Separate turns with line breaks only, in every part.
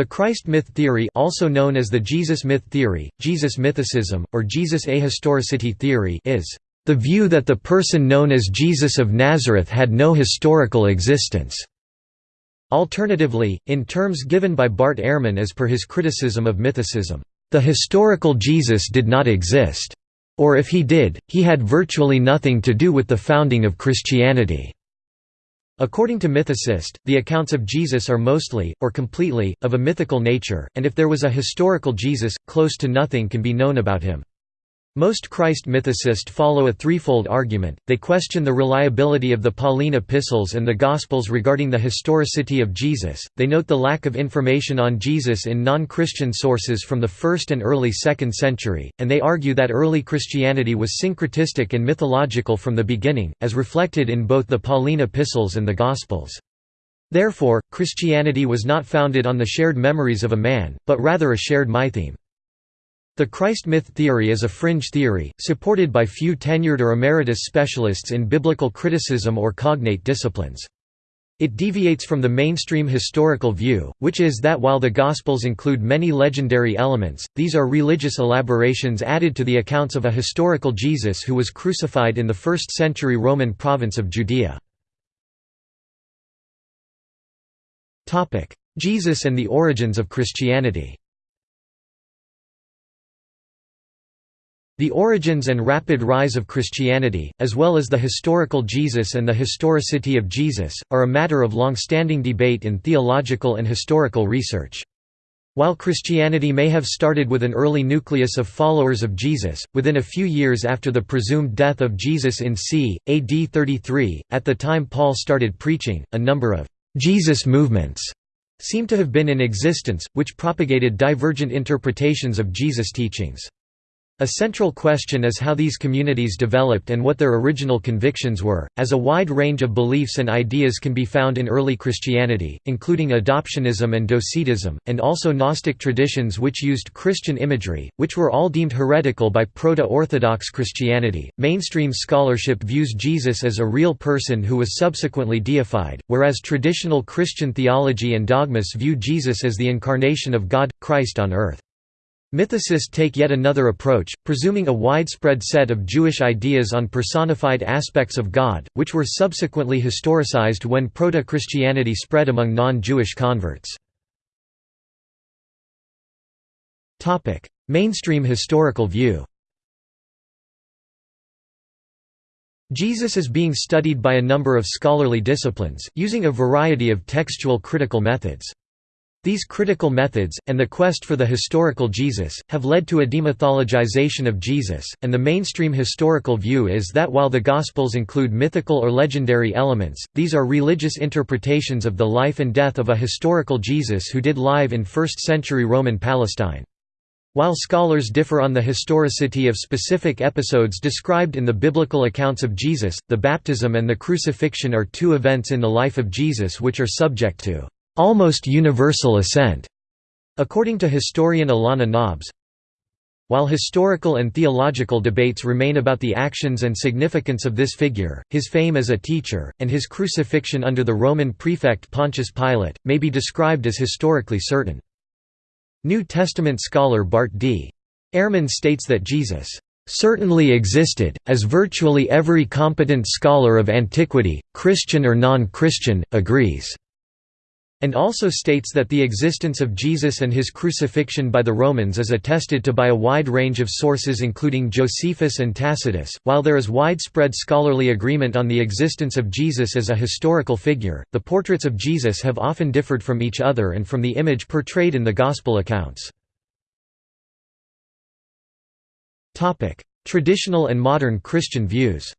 The Christ myth theory also known as the Jesus myth theory, Jesus mythicism, or Jesus ahistoricity theory is the view that the person known as Jesus of Nazareth had no historical existence. Alternatively, in terms given by Bart Ehrman as per his criticism of mythicism, the historical Jesus did not exist. Or if he did, he had virtually nothing to do with the founding of Christianity. According to mythicists, the accounts of Jesus are mostly, or completely, of a mythical nature, and if there was a historical Jesus, close to nothing can be known about him. Most Christ mythicists follow a threefold argument, they question the reliability of the Pauline epistles and the Gospels regarding the historicity of Jesus, they note the lack of information on Jesus in non-Christian sources from the 1st and early 2nd century, and they argue that early Christianity was syncretistic and mythological from the beginning, as reflected in both the Pauline epistles and the Gospels. Therefore, Christianity was not founded on the shared memories of a man, but rather a shared mytheme. The Christ myth theory is a fringe theory, supported by few tenured or emeritus specialists in biblical criticism or cognate disciplines. It deviates from the mainstream historical view, which is that while the Gospels include many legendary elements, these are religious elaborations added to the accounts of a historical Jesus who was crucified in the 1st century Roman province of Judea. Jesus and the origins of Christianity The origins and rapid rise of Christianity, as well as the historical Jesus and the historicity of Jesus, are a matter of long-standing debate in theological and historical research. While Christianity may have started with an early nucleus of followers of Jesus, within a few years after the presumed death of Jesus in c. AD 33, at the time Paul started preaching, a number of «Jesus movements» seem to have been in existence, which propagated divergent interpretations of Jesus' teachings. A central question is how these communities developed and what their original convictions were, as a wide range of beliefs and ideas can be found in early Christianity, including adoptionism and docetism, and also Gnostic traditions which used Christian imagery, which were all deemed heretical by Proto-Orthodox Christianity. Mainstream scholarship views Jesus as a real person who was subsequently deified, whereas traditional Christian theology and dogmas view Jesus as the incarnation of God, Christ on earth. Mythicists take yet another approach, presuming a widespread set of Jewish ideas on personified aspects of God, which were subsequently historicized when Proto-Christianity spread among non-Jewish converts. Mainstream historical view Jesus is being studied by a number of scholarly disciplines, using a variety of textual critical methods. These critical methods, and the quest for the historical Jesus, have led to a demythologization of Jesus, and the mainstream historical view is that while the Gospels include mythical or legendary elements, these are religious interpretations of the life and death of a historical Jesus who did live in 1st-century Roman Palestine. While scholars differ on the historicity of specific episodes described in the biblical accounts of Jesus, the baptism and the crucifixion are two events in the life of Jesus which are subject to almost universal assent, according to historian Alanna Nobbs. While historical and theological debates remain about the actions and significance of this figure, his fame as a teacher, and his crucifixion under the Roman prefect Pontius Pilate, may be described as historically certain. New Testament scholar Bart D. Ehrman states that Jesus certainly existed, as virtually every competent scholar of antiquity, Christian or non-Christian, agrees and also states that the existence of Jesus and his crucifixion by the Romans is attested to by a wide range of sources including Josephus and Tacitus. While there is widespread scholarly agreement on the existence of Jesus as a historical figure, the portraits of Jesus have often differed from each other and from the image portrayed in the Gospel accounts. Traditional and modern Christian views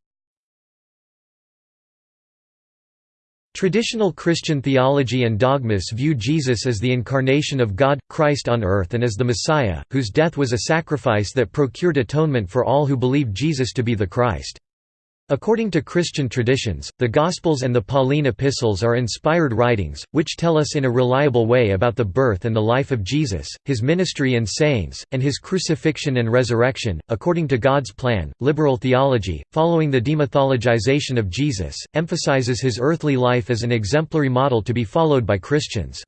Traditional Christian theology and dogmas view Jesus as the incarnation of God, Christ on earth and as the Messiah, whose death was a sacrifice that procured atonement for all who believe Jesus to be the Christ. According to Christian traditions, the Gospels and the Pauline epistles are inspired writings, which tell us in a reliable way about the birth and the life of Jesus, his ministry and sayings, and his crucifixion and resurrection. According to God's plan, liberal theology, following the demythologization of Jesus, emphasizes his earthly life as an exemplary model to be followed by Christians.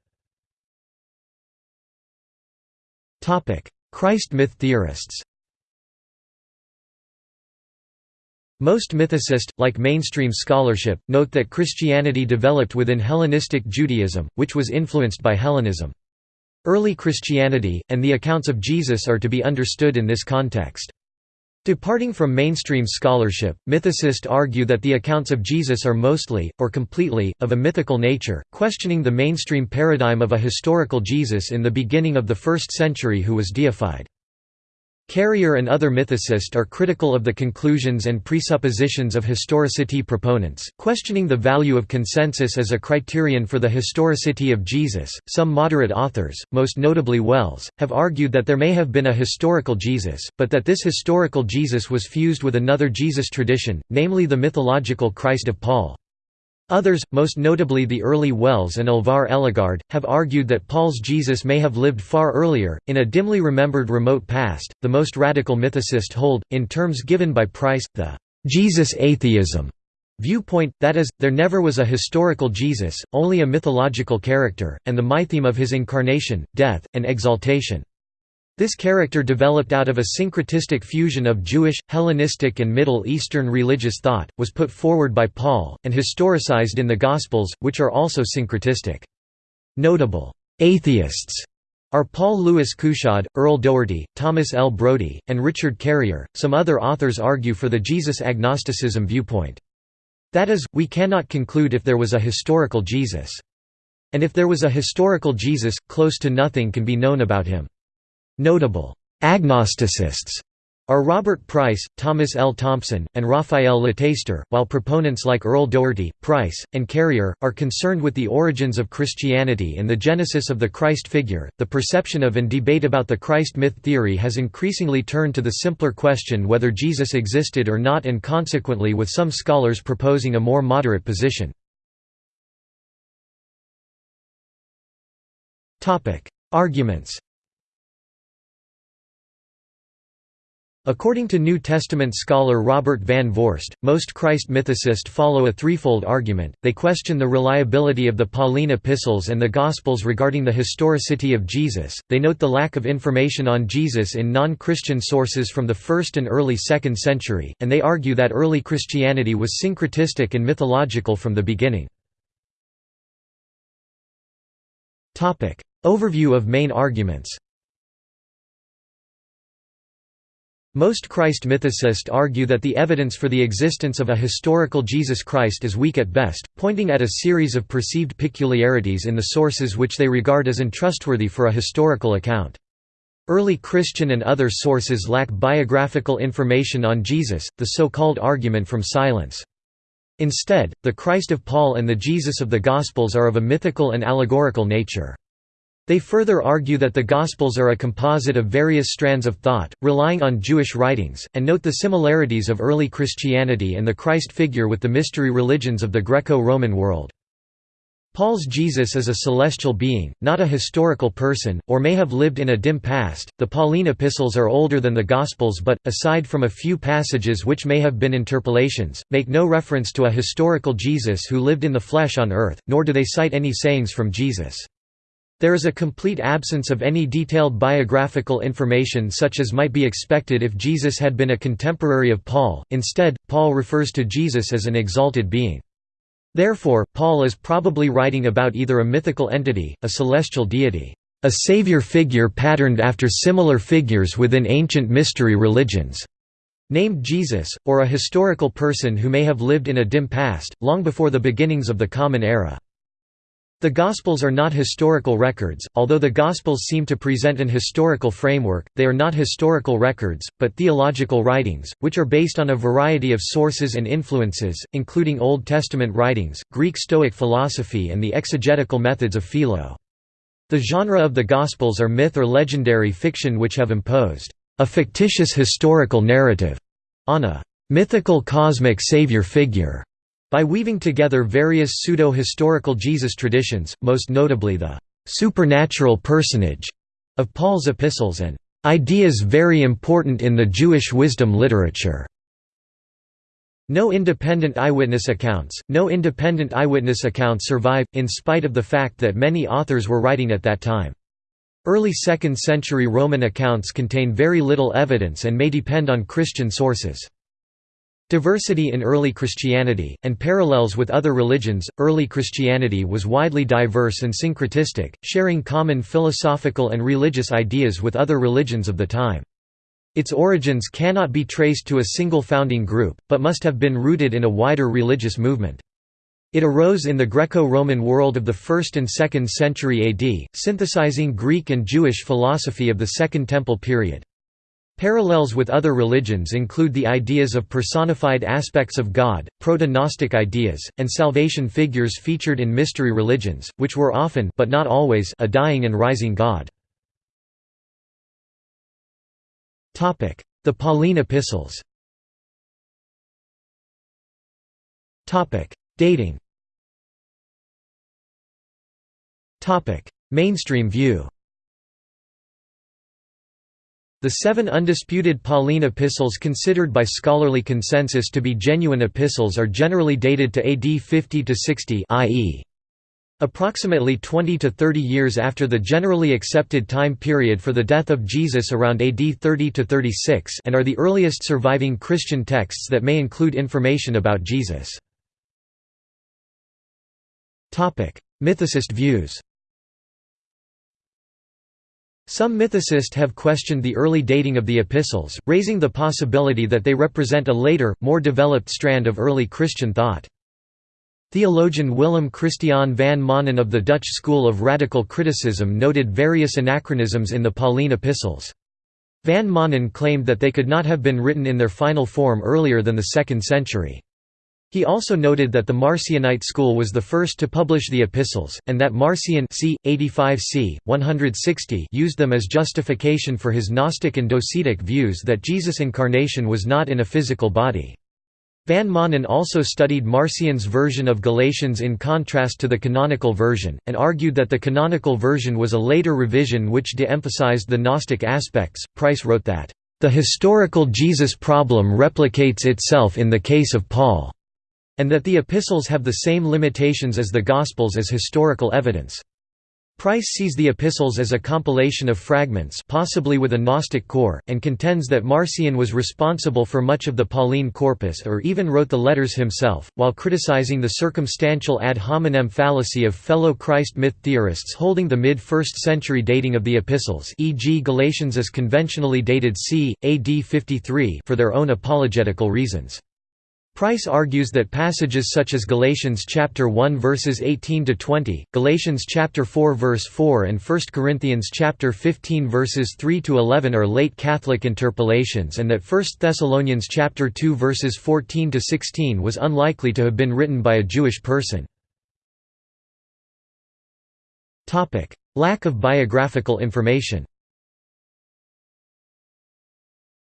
Christ myth theorists Most mythicists, like mainstream scholarship, note that Christianity developed within Hellenistic Judaism, which was influenced by Hellenism. Early Christianity, and the accounts of Jesus are to be understood in this context. Departing from mainstream scholarship, mythicists argue that the accounts of Jesus are mostly, or completely, of a mythical nature, questioning the mainstream paradigm of a historical Jesus in the beginning of the first century who was deified. Carrier and other mythicists are critical of the conclusions and presuppositions of historicity proponents, questioning the value of consensus as a criterion for the historicity of Jesus. Some moderate authors, most notably Wells, have argued that there may have been a historical Jesus, but that this historical Jesus was fused with another Jesus tradition, namely the mythological Christ of Paul. Others, most notably the early Wells and Alvar Ellegård, have argued that Paul's Jesus may have lived far earlier, in a dimly remembered remote past. The most radical mythicists hold, in terms given by Price, the Jesus atheism viewpoint, that is, there never was a historical Jesus, only a mythological character, and the mytheme of his incarnation, death, and exaltation. This character developed out of a syncretistic fusion of Jewish, Hellenistic and Middle Eastern religious thought, was put forward by Paul, and historicized in the Gospels, which are also syncretistic. Notable atheists are Paul Louis Couchoud, Earl Doherty, Thomas L. Brodie, and Richard Carrier. Some other authors argue for the Jesus agnosticism viewpoint. That is, we cannot conclude if there was a historical Jesus. And if there was a historical Jesus, close to nothing can be known about him. Notable agnosticists are Robert Price, Thomas L. Thompson, and Raphael Lataster, while proponents like Earl Doherty, Price, and Carrier, are concerned with the origins of Christianity and the genesis of the Christ figure. The perception of and debate about the Christ myth theory has increasingly turned to the simpler question whether Jesus existed or not, and consequently, with some scholars proposing a more moderate position. Arguments According to New Testament scholar Robert Van Voorst, most Christ mythicists follow a threefold argument. They question the reliability of the Pauline epistles and the Gospels regarding the historicity of Jesus, they note the lack of information on Jesus in non Christian sources from the 1st and early 2nd century, and they argue that early Christianity was syncretistic and mythological from the beginning. Overview of main arguments Most Christ mythicists argue that the evidence for the existence of a historical Jesus Christ is weak at best, pointing at a series of perceived peculiarities in the sources which they regard as untrustworthy for a historical account. Early Christian and other sources lack biographical information on Jesus, the so-called argument from silence. Instead, the Christ of Paul and the Jesus of the Gospels are of a mythical and allegorical nature. They further argue that the Gospels are a composite of various strands of thought, relying on Jewish writings, and note the similarities of early Christianity and the Christ figure with the mystery religions of the Greco-Roman world. Paul's Jesus is a celestial being, not a historical person, or may have lived in a dim past. The Pauline epistles are older than the Gospels but, aside from a few passages which may have been interpolations, make no reference to a historical Jesus who lived in the flesh on earth, nor do they cite any sayings from Jesus. There is a complete absence of any detailed biographical information such as might be expected if Jesus had been a contemporary of Paul, instead, Paul refers to Jesus as an exalted being. Therefore, Paul is probably writing about either a mythical entity, a celestial deity, a savior figure patterned after similar figures within ancient mystery religions, named Jesus, or a historical person who may have lived in a dim past, long before the beginnings of the Common Era. The Gospels are not historical records, although the Gospels seem to present an historical framework, they are not historical records, but theological writings, which are based on a variety of sources and influences, including Old Testament writings, Greek Stoic philosophy and the exegetical methods of Philo. The genre of the Gospels are myth or legendary fiction which have imposed a fictitious historical narrative on a mythical cosmic savior figure by weaving together various pseudo-historical Jesus traditions, most notably the «supernatural personage» of Paul's epistles and «ideas very important in the Jewish wisdom literature». No independent eyewitness accounts, no independent eyewitness accounts survive, in spite of the fact that many authors were writing at that time. Early 2nd century Roman accounts contain very little evidence and may depend on Christian sources. Diversity in early Christianity, and parallels with other religions. Early Christianity was widely diverse and syncretistic, sharing common philosophical and religious ideas with other religions of the time. Its origins cannot be traced to a single founding group, but must have been rooted in a wider religious movement. It arose in the Greco-Roman world of the 1st and 2nd century AD, synthesizing Greek and Jewish philosophy of the Second Temple period. Parallels with other religions include the ideas of personified aspects of God, proto-Gnostic ideas, and salvation figures featured in mystery religions, which were often but not always a dying and rising God. The Pauline epistles. Dating. Mainstream view The seven undisputed Pauline epistles considered by scholarly consensus to be genuine epistles are generally dated to AD 50–60 i.e. Approximately 20 to 30 years after the generally accepted time period for the death of Jesus around AD 30 to 36 and are the earliest surviving Christian texts that may include information about Jesus. Mythicist views some mythicists have questioned the early dating of the epistles, raising the possibility that they represent a later, more developed strand of early Christian thought. Theologian Willem Christian van Manen of the Dutch school of radical criticism noted various anachronisms in the Pauline epistles. Van Manen claimed that they could not have been written in their final form earlier than the 2nd century. He also noted that the Marcionite school was the first to publish the epistles, and that Marcion c. 85 c. 160 used them as justification for his Gnostic and Docetic views that Jesus' incarnation was not in a physical body. Van Manen also studied Marcion's version of Galatians in contrast to the canonical version, and argued that the canonical version was a later revision which de-emphasized the Gnostic aspects. Price wrote that, "...the historical Jesus problem replicates itself in the case of Paul." And that the epistles have the same limitations as the Gospels as historical evidence. Price sees the epistles as a compilation of fragments possibly with a Gnostic core, and contends that Marcion was responsible for much of the Pauline corpus or even wrote the letters himself, while criticizing the circumstantial ad hominem fallacy of fellow Christ myth theorists holding the mid-1st century dating of the epistles e.g. Galatians as conventionally dated c. AD 53 for their own apologetical reasons. Price argues that passages such as Galatians chapter 1 verses 18 to 20, Galatians chapter 4 verse 4 and 1 Corinthians chapter 15 verses 3 to 11 are late Catholic interpolations and that 1 Thessalonians chapter 2 verses 14 to 16 was unlikely to have been written by a Jewish person. Topic: Lack of biographical information.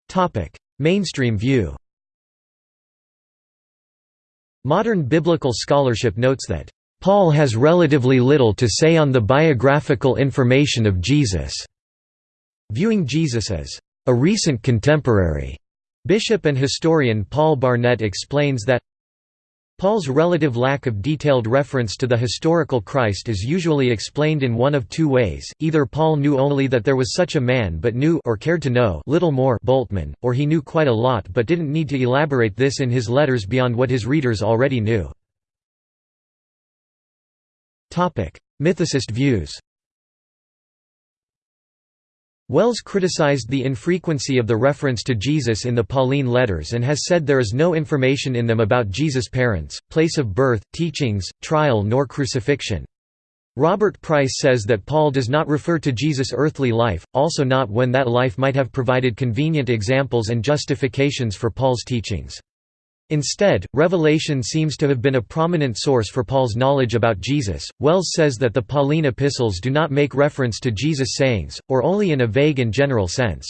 Topic: Mainstream view. Modern biblical scholarship notes that, "...Paul has relatively little to say on the biographical information of Jesus." Viewing Jesus as, "...a recent contemporary." Bishop and historian Paul Barnett explains that, Paul's relative lack of detailed reference to the historical Christ is usually explained in one of two ways, either Paul knew only that there was such a man but knew or cared to know little more Bultmann, or he knew quite a lot but didn't need to elaborate this in his letters beyond what his readers already knew. Mythicist views Wells criticized the infrequency of the reference to Jesus in the Pauline letters and has said there is no information in them about Jesus' parents, place of birth, teachings, trial nor crucifixion. Robert Price says that Paul does not refer to Jesus' earthly life, also not when that life might have provided convenient examples and justifications for Paul's teachings. Instead, Revelation seems to have been a prominent source for Paul's knowledge about Jesus. Wells says that the Pauline epistles do not make reference to Jesus' sayings, or only in a vague and general sense.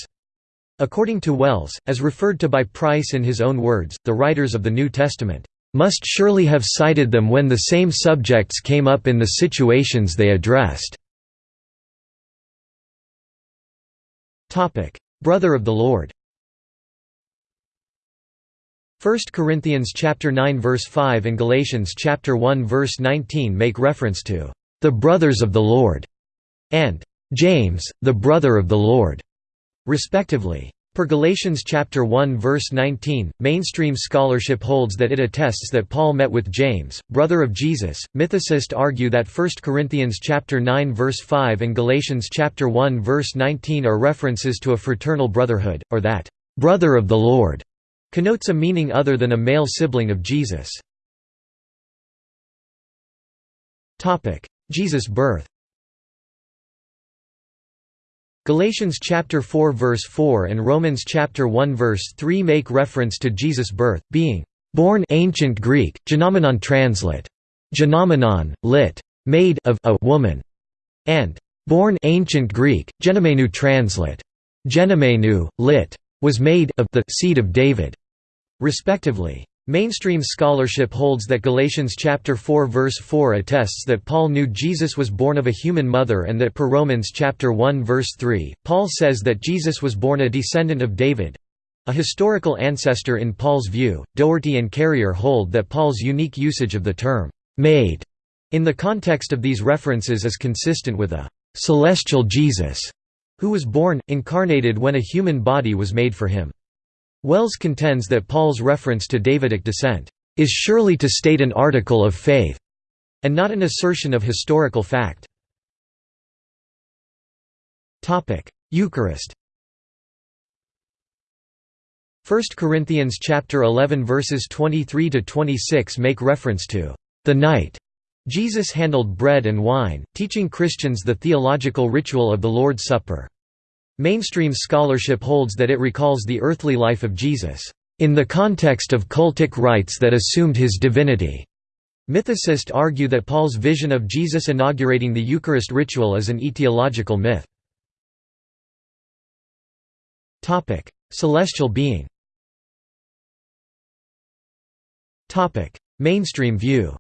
According to Wells, as referred to by Price in his own words, the writers of the New Testament must surely have cited them when the same subjects came up in the situations they addressed. Brother of the Lord 1 Corinthians chapter 9 verse 5 and Galatians chapter 1 verse 19 make reference to the brothers of the Lord and James, the brother of the Lord, respectively. Per Galatians chapter 1 verse 19, mainstream scholarship holds that it attests that Paul met with James, brother of Jesus. Mythicists argue that 1 Corinthians chapter 9 verse 5 and Galatians chapter 1 verse 19 are references to a fraternal brotherhood, or that brother of the Lord connotes a meaning other than a male sibling of Jesus. Jesus' birth Galatians chapter 4 verse 4 and Romans chapter 1 verse 3 make reference to Jesus' birth, being born ancient Greek, genomenon translate. Genomenon, lit. made of a woman, and born ancient Greek, genomenou translate. Genomenou, lit. was made of the seed of David, respectively. Mainstream scholarship holds that Galatians chapter 4 verse 4 attests that Paul knew Jesus was born of a human mother and that per Romans chapter 1 verse 3, Paul says that Jesus was born a descendant of David, a historical ancestor in Paul's view. Doherty and Carrier hold that Paul's unique usage of the term made in the context of these references is consistent with a celestial Jesus who was born incarnated when a human body was made for him. Wells contends that Paul's reference to Davidic descent is surely to state an article of faith, and not an assertion of historical fact. Eucharist 1 Corinthians chapter 11 verses 23 to 26 make reference to the night Jesus handled bread and wine, teaching Christians the theological ritual of the Lord's Supper. Mainstream scholarship holds that it recalls the earthly life of Jesus, in the context of cultic rites that assumed his divinity. Mythicists argue that Paul's vision of Jesus inaugurating the Eucharist ritual is an etiological myth. Celestial being Mainstream view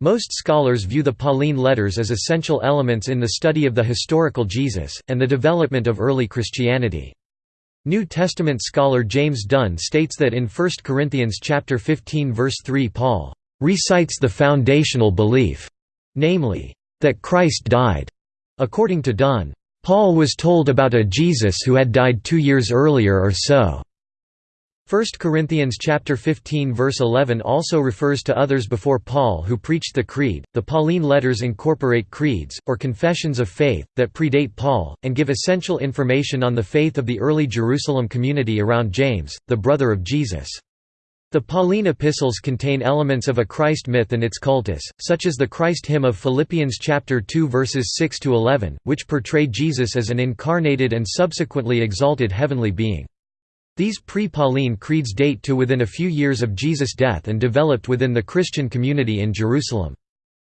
most scholars view the Pauline letters as essential elements in the study of the historical Jesus, and the development of early Christianity. New Testament scholar James Dunn states that in 1 Corinthians chapter 15 verse 3 Paul recites the foundational belief, namely, that Christ died. According to Dunn, Paul was told about a Jesus who had died two years earlier or so. 1 Corinthians chapter 15 verse 11 also refers to others before Paul who preached the creed. The Pauline letters incorporate creeds or confessions of faith that predate Paul and give essential information on the faith of the early Jerusalem community around James, the brother of Jesus. The Pauline epistles contain elements of a Christ myth and its cultus, such as the Christ hymn of Philippians chapter 2 verses 6 to 11, which portrayed Jesus as an incarnated and subsequently exalted heavenly being. These pre-Pauline creeds date to within a few years of Jesus' death and developed within the Christian community in Jerusalem.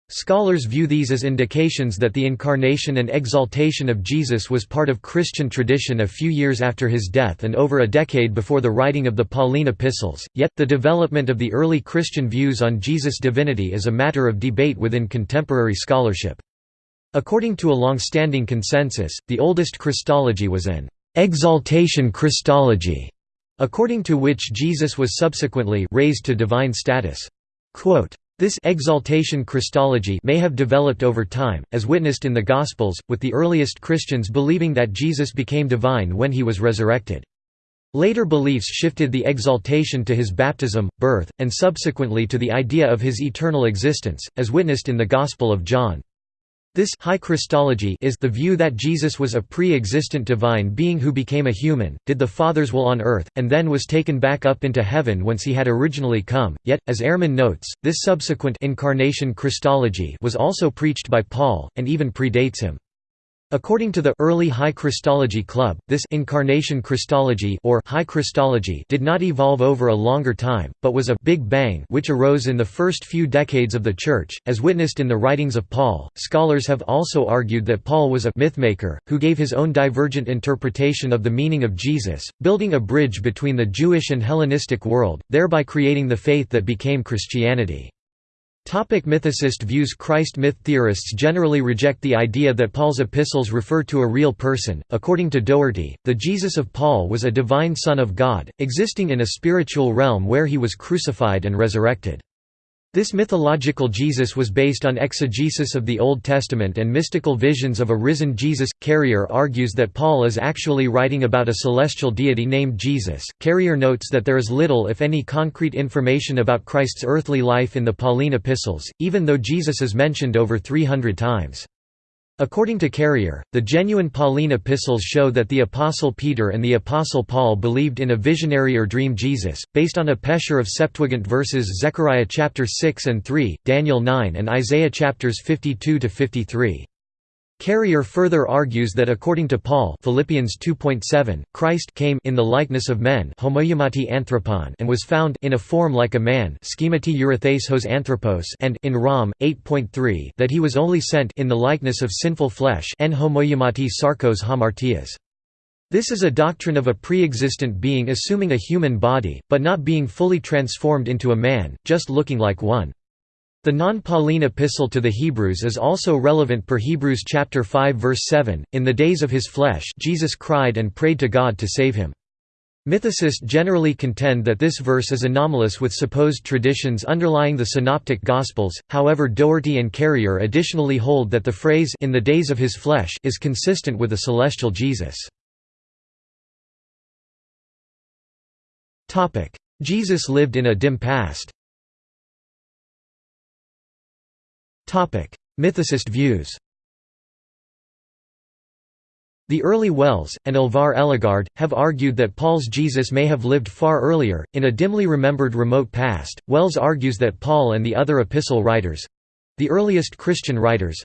Scholars view these as indications that the incarnation and exaltation of Jesus was part of Christian tradition a few years after his death and over a decade before the writing of the Pauline epistles, yet, the development of the early Christian views on Jesus' divinity is a matter of debate within contemporary scholarship. According to a long-standing consensus, the oldest Christology was an exaltation Christology, according to which Jesus was subsequently raised to divine status. Quote, this exaltation Christology may have developed over time, as witnessed in the Gospels, with the earliest Christians believing that Jesus became divine when he was resurrected. Later beliefs shifted the exaltation to his baptism, birth, and subsequently to the idea of his eternal existence, as witnessed in the Gospel of John. This high Christology is the view that Jesus was a pre-existent divine being who became a human, did the Father's will on earth, and then was taken back up into heaven whence he had originally come. Yet, as Ehrman notes, this subsequent incarnation Christology was also preached by Paul, and even predates him. According to the early High Christology Club, this incarnation Christology or High Christology did not evolve over a longer time, but was a Big Bang which arose in the first few decades of the Church, as witnessed in the writings of Paul. Scholars have also argued that Paul was a mythmaker who gave his own divergent interpretation of the meaning of Jesus, building a bridge between the Jewish and Hellenistic world, thereby creating the faith that became Christianity. Topic mythicist views Christ myth theorists generally reject the idea that Paul's epistles refer to a real person. According to Doherty, the Jesus of Paul was a divine Son of God, existing in a spiritual realm where he was crucified and resurrected. This mythological Jesus was based on exegesis of the Old Testament and mystical visions of a risen Jesus. Carrier argues that Paul is actually writing about a celestial deity named Jesus. Carrier notes that there is little if any concrete information about Christ's earthly life in the Pauline epistles, even though Jesus is mentioned over 300 times. According to Carrier, the genuine Pauline epistles show that the Apostle Peter and the Apostle Paul believed in a visionary or dream Jesus, based on a pesher of Septuagint verses Zechariah chapter 6 and 3, Daniel 9 and Isaiah chapters 52 to 53. Carrier further argues that according to Paul Philippians 2.7, Christ came in the likeness of men anthropon and was found in a form like a man anthropos and in Rom 8.3 that he was only sent in the likeness of sinful flesh en sarkos hamartias. This is a doctrine of a pre-existent being assuming a human body, but not being fully transformed into a man, just looking like one. The non-Pauline epistle to the Hebrews is also relevant per Hebrews chapter 5 verse 7. In the days of his flesh, Jesus cried and prayed to God to save him. Mythicists generally contend that this verse is anomalous with supposed traditions underlying the synoptic gospels. However, Doherty and Carrier additionally hold that the phrase in the days of his flesh is consistent with a celestial Jesus. Jesus lived in a dim past. Mythicist views The early Wells, and Alvar Ellegård, have argued that Paul's Jesus may have lived far earlier, in a dimly remembered remote past. Wells argues that Paul and the other epistle writers the earliest Christian writers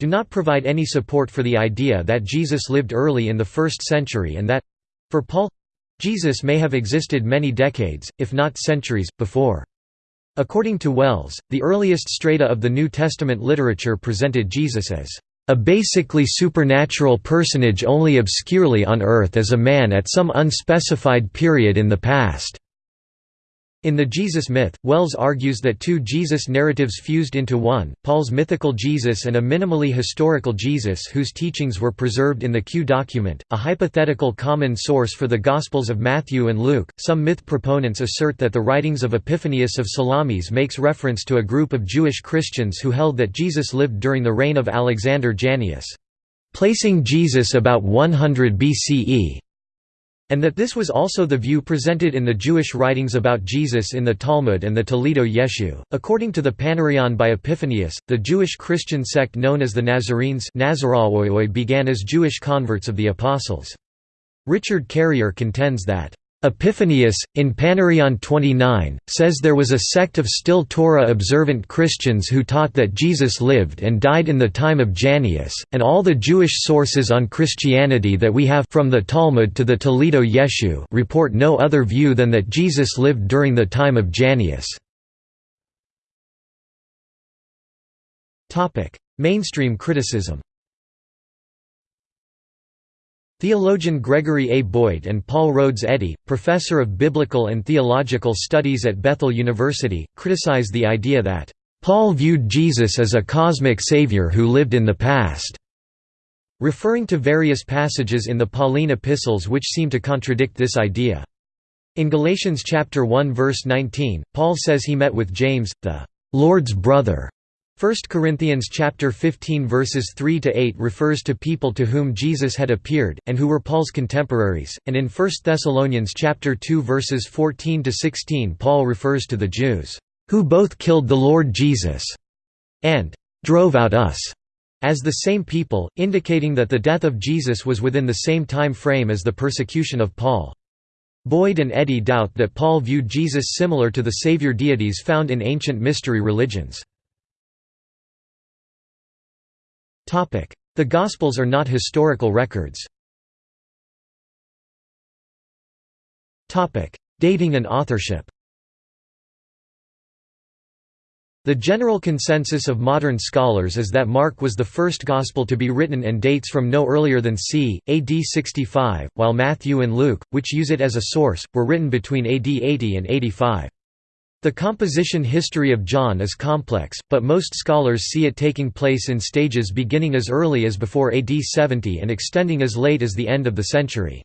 do not provide any support for the idea that Jesus lived early in the first century and that for Paul Jesus may have existed many decades, if not centuries, before. According to Wells, the earliest strata of the New Testament literature presented Jesus as a basically supernatural personage only obscurely on earth as a man at some unspecified period in the past. In the Jesus myth, Wells argues that two Jesus narratives fused into one, Paul's mythical Jesus and a minimally historical Jesus whose teachings were preserved in the Q document, a hypothetical common source for the Gospels of Matthew and Luke. Some myth proponents assert that the writings of Epiphanius of Salamis makes reference to a group of Jewish Christians who held that Jesus lived during the reign of Alexander Jannaeus. Placing Jesus about 100 BCE, and that this was also the view presented in the Jewish writings about Jesus in the Talmud and the Toledot Yeshu. According to the Panarion by Epiphanius, the Jewish Christian sect known as the Nazarenes began as Jewish converts of the Apostles. Richard Carrier contends that Epiphanius, in Panarion 29, says there was a sect of still Torah-observant Christians who taught that Jesus lived and died in the time of Jannaeus, and all the Jewish sources on Christianity that we have from the Talmud to the Toledot Yeshu report no other view than that Jesus lived during the time of Jannaeus. Mainstream criticism Theologian Gregory A. Boyd and Paul Rhodes Eddy, professor of biblical and theological studies at Bethel University, criticize the idea that, "...Paul viewed Jesus as a cosmic savior who lived in the past." referring to various passages in the Pauline epistles which seem to contradict this idea. In Galatians chapter 1 verse 19, Paul says he met with James, the Lord's brother, 1 Corinthians chapter 15 verses 3 to 8 refers to people to whom Jesus had appeared and who were Paul's contemporaries, and in 1 Thessalonians chapter 2 verses 14 to 16 Paul refers to the Jews who both killed the Lord Jesus and drove out us as the same people, indicating that the death of Jesus was within the same time frame as the persecution of Paul. Boyd and Eddy doubt that Paul viewed Jesus similar to the Savior deities found in ancient mystery religions. The Gospels are not historical records. Dating and authorship The general consensus of modern scholars is that Mark was the first Gospel to be written and dates from no earlier than c. AD 65, while Matthew and Luke, which use it as a source, were written between AD 80 and 85. The composition history of John is complex, but most scholars see it taking place in stages beginning as early as before AD 70 and extending as late as the end of the century.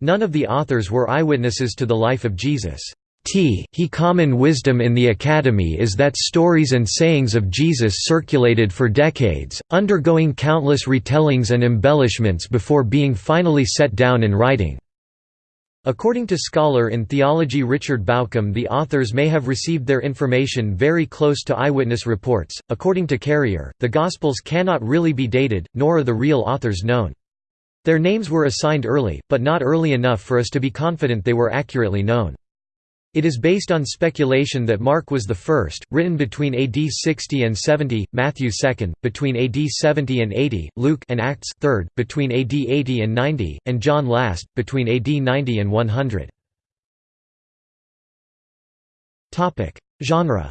None of the authors were eyewitnesses to the life of Jesus. T he common wisdom in the Academy is that stories and sayings of Jesus circulated for decades, undergoing countless retellings and embellishments before being finally set down in writing. According to scholar in theology Richard Bauckham, the authors may have received their information very close to eyewitness reports. According to Carrier, the Gospels cannot really be dated, nor are the real authors known. Their names were assigned early, but not early enough for us to be confident they were accurately known. It is based on speculation that Mark was the first, written between AD 60 and 70, Matthew 2nd, between AD 70 and 80, Luke and Acts 3rd, between AD 80 and 90, and John last, between AD 90 and 100. Genre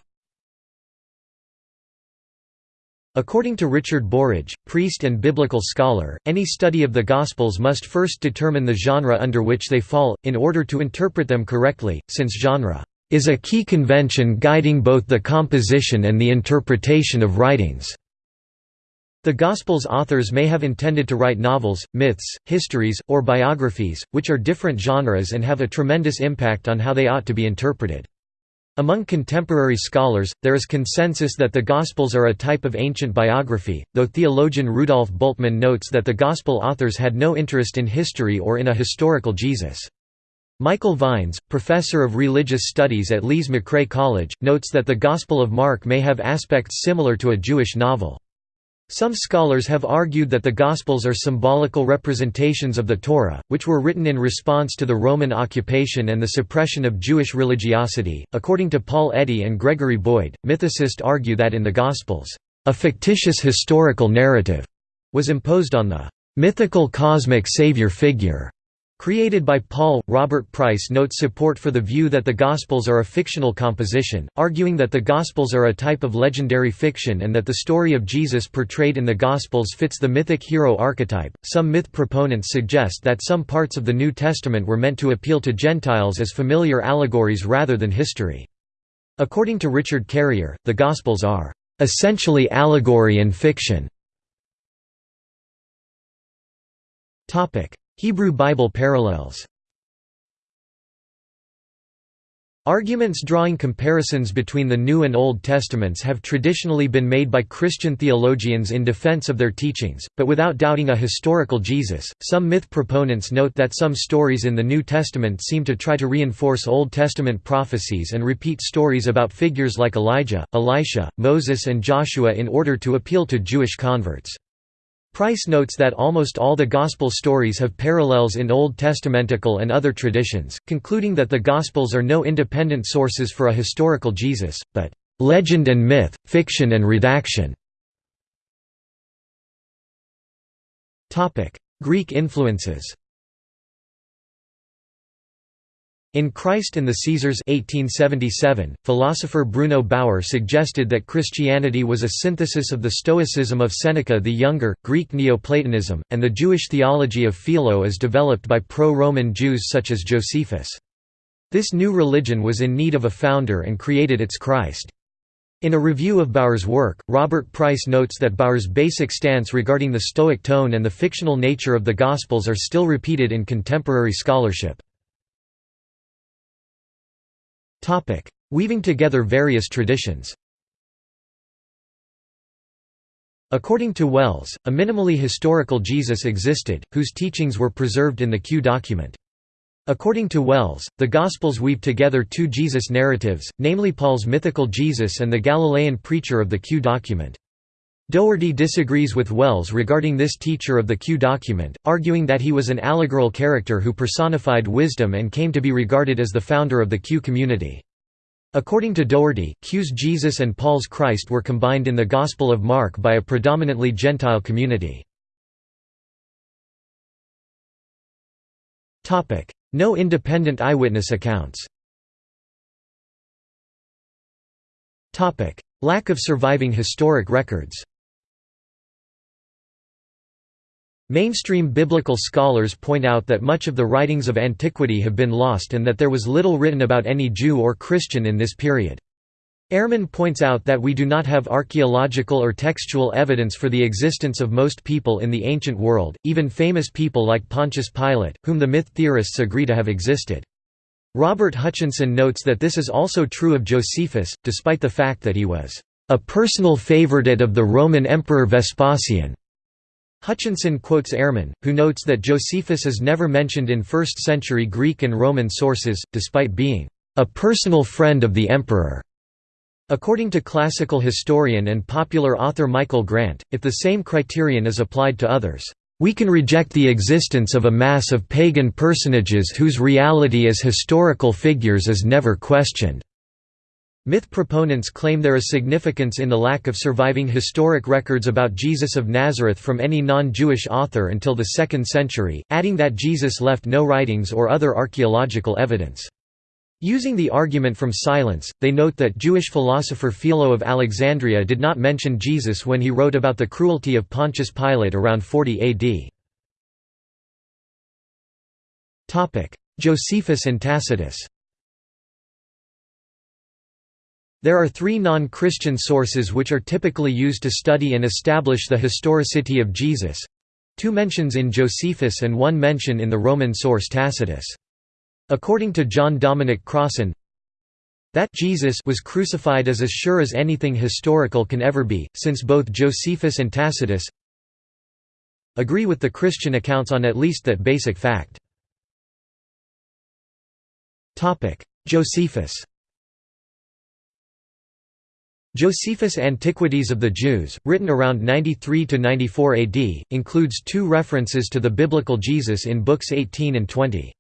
According to Richard Burridge, priest and biblical scholar, any study of the Gospels must first determine the genre under which they fall, in order to interpret them correctly, since genre is a key convention guiding both the composition and the interpretation of writings. The Gospels authors may have intended to write novels, myths, histories, or biographies, which are different genres and have a tremendous impact on how they ought to be interpreted. Among contemporary scholars, there is consensus that the Gospels are a type of ancient biography, though theologian Rudolf Bultmann notes that the Gospel authors had no interest in history or in a historical Jesus. Michael Vines, professor of religious studies at Lees-McRae College, notes that the Gospel of Mark may have aspects similar to a Jewish novel. Some scholars have argued that the Gospels are symbolical representations of the Torah, which were written in response to the Roman occupation and the suppression of Jewish religiosity. According to Paul Eddy and Gregory Boyd, mythicists argue that in the Gospels, a fictitious historical narrative was imposed on the mythical cosmic savior figure Created by Paul, Robert Price notes support for the view that the Gospels are a fictional composition, arguing that the Gospels are a type of legendary fiction and that the story of Jesus portrayed in the Gospels fits the mythic hero archetype. Some myth proponents suggest that some parts of the New Testament were meant to appeal to Gentiles as familiar allegories rather than history. According to Richard Carrier, the Gospels are essentially allegory and fiction. Hebrew Bible parallels Arguments drawing comparisons between the New and Old Testaments have traditionally been made by Christian theologians in defense of their teachings, but without doubting a historical Jesus. Some myth proponents note that some stories in the New Testament seem to try to reinforce Old Testament prophecies and repeat stories about figures like Elijah, Elisha, Moses, and Joshua in order to appeal to Jewish converts. Price notes that almost all the Gospel stories have parallels in Old Testamentical and other traditions, concluding that the Gospels are no independent sources for a historical Jesus, but legend and myth, fiction and redaction. Greek influences In Christ and the Caesars 1877, philosopher Bruno Bauer suggested that Christianity was a synthesis of the Stoicism of Seneca the Younger, Greek Neoplatonism, and the Jewish theology of Philo as developed by pro-Roman Jews such as Josephus. This new religion was in need of a founder and created its Christ. In a review of Bauer's work, Robert Price notes that Bauer's basic stance regarding the Stoic tone and the fictional nature of the Gospels are still repeated in contemporary scholarship. Topic: Weaving together various traditions. According to Wells, a minimally historical Jesus existed, whose teachings were preserved in the Q document. According to Wells, the Gospels weave together two Jesus narratives, namely Paul's mythical Jesus and the Galilean preacher of the Q document. Doherty disagrees with Wells regarding this teacher of the Q document, arguing that he was an allegorical character who personified wisdom and came to be regarded as the founder of the Q community. According to Doherty, Q's Jesus and Paul's Christ were combined in the Gospel of Mark by a predominantly Gentile community. No independent eyewitness accounts Lack of surviving historic records Mainstream biblical scholars point out that much of the writings of antiquity have been lost and that there was little written about any Jew or Christian in this period. Ehrman points out that we do not have archaeological or textual evidence for the existence of most people in the ancient world, even famous people like Pontius Pilate, whom the myth theorists agree to have existed. Robert Hutchinson notes that this is also true of Josephus, despite the fact that he was a personal favorite of the Roman Emperor Vespasian. Hutchinson quotes Ehrman, who notes that Josephus is never mentioned in 1st-century Greek and Roman sources, despite being a personal friend of the emperor. According to classical historian and popular author Michael Grant, if the same criterion is applied to others, we can reject the existence of a mass of pagan personages whose reality as historical figures is never questioned. Myth proponents claim there is significance in the lack of surviving historic records about Jesus of Nazareth from any non-Jewish author until the 2nd century, adding that Jesus left no writings or other archaeological evidence. Using the argument from silence, they note that Jewish philosopher Philo of Alexandria did not mention Jesus when he wrote about the cruelty of Pontius Pilate around 40 AD. Josephus and Tacitus There are three non-Christian sources which are typically used to study and establish the historicity of Jesus—two mentions in Josephus and one mention in the Roman source Tacitus. According to John Dominic Crossan, that Jesus was crucified is as sure as anything historical can ever be, since both Josephus and Tacitus agree with the Christian accounts on at least that basic fact. Josephus Josephus' Antiquities of the Jews, written around 93–94 AD, includes two references to the biblical Jesus in books 18 and 20.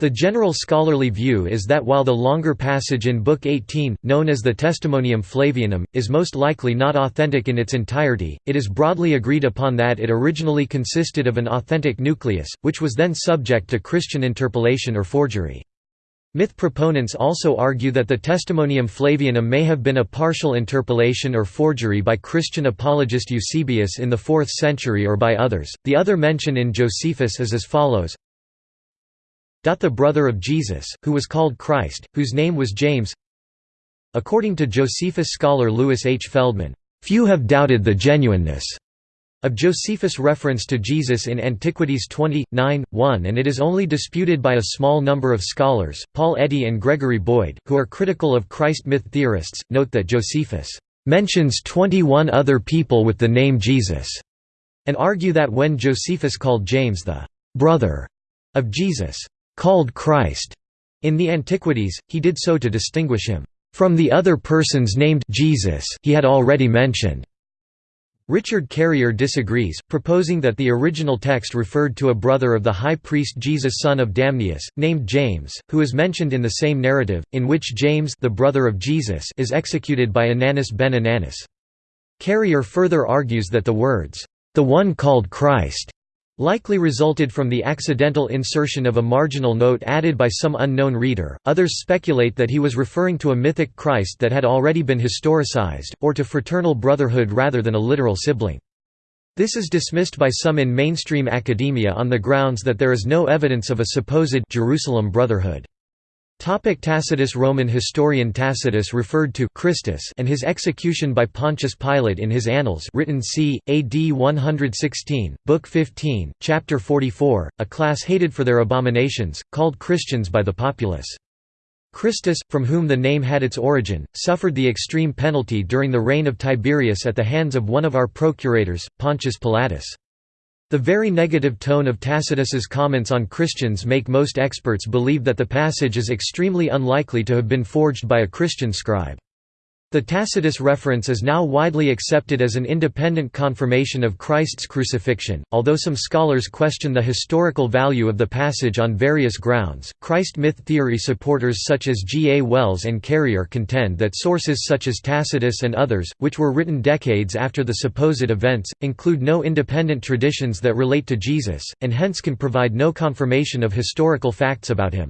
The general scholarly view is that while the longer passage in Book 18, known as the Testimonium Flavianum, is most likely not authentic in its entirety, it is broadly agreed upon that it originally consisted of an authentic nucleus, which was then subject to Christian interpolation or forgery. Myth proponents also argue that the Testimonium Flavianum may have been a partial interpolation or forgery by Christian apologist Eusebius in the 4th century or by others. The other mention in Josephus is as follows The brother of Jesus, who was called Christ, whose name was James. According to Josephus scholar Louis H. Feldman, few have doubted the genuineness of Josephus' reference to Jesus in Antiquities 20, 9, 1 and it is only disputed by a small number of scholars, Paul Eddy and Gregory Boyd, who are critical of Christ myth theorists, note that Josephus mentions 21 other people with the name Jesus, and argue that when Josephus called James the brother of Jesus, called Christ, in the Antiquities, he did so to distinguish him from the other persons named Jesus he had already mentioned. Richard Carrier disagrees, proposing that the original text referred to a brother of the high priest Jesus son of Damneus, named James, who is mentioned in the same narrative, in which James the brother of Jesus is executed by Ananus ben Ananus. Carrier further argues that the words, "...the one called Christ," likely resulted from the accidental insertion of a marginal note added by some unknown reader. Others speculate that he was referring to a mythic Christ that had already been historicized, or to fraternal brotherhood rather than a literal sibling. This is dismissed by some in mainstream academia on the grounds that there is no evidence of a supposed Jerusalem brotherhood. Topic Tacitus Roman historian Tacitus referred to Christus and his execution by Pontius Pilate in his Annals written c. AD 116, Book 15, Chapter 44, a class hated for their abominations, called Christians by the populace. Christus, from whom the name had its origin, suffered the extreme penalty during the reign of Tiberius at the hands of one of our procurators, Pontius Pilatus. The very negative tone of Tacitus's comments on Christians make most experts believe that the passage is extremely unlikely to have been forged by a Christian scribe. The Tacitus reference is now widely accepted as an independent confirmation of Christ's crucifixion, although some scholars question the historical value of the passage on various grounds. Christ myth theory supporters such as G. A. Wells and Carrier contend that sources such as Tacitus and others, which were written decades after the supposed events, include no independent traditions that relate to Jesus, and hence can provide no confirmation of historical facts about him.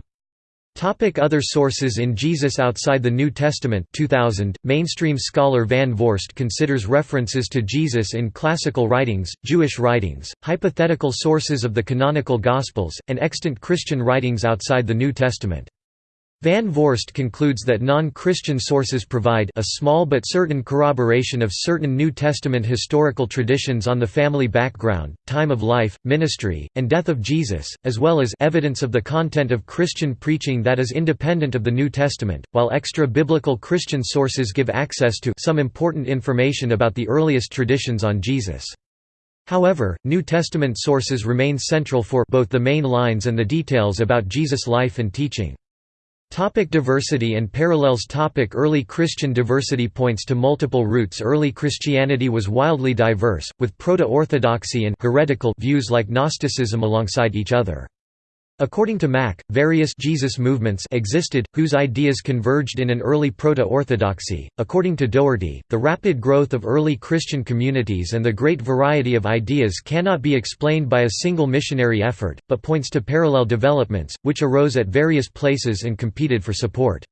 Topic other sources In Jesus Outside the New Testament 2000, mainstream scholar Van Voorst considers references to Jesus in classical writings, Jewish writings, hypothetical sources of the canonical Gospels, and extant Christian writings outside the New Testament. Van Voorst concludes that non-Christian sources provide a small but certain corroboration of certain New Testament historical traditions on the family background, time of life, ministry, and death of Jesus, as well as evidence of the content of Christian preaching that is independent of the New Testament, while extra-biblical Christian sources give access to some important information about the earliest traditions on Jesus. However, New Testament sources remain central for both the main lines and the details about Jesus' life and teaching. Topic diversity and parallels Topic Early Christian diversity points to multiple roots Early Christianity was wildly diverse, with proto-orthodoxy and heretical views like Gnosticism alongside each other. According to Mack, various Jesus movements existed, whose ideas converged in an early proto-orthodoxy. According to Doherty, the rapid growth of early Christian communities and the great variety of ideas cannot be explained by a single missionary effort, but points to parallel developments, which arose at various places and competed for support.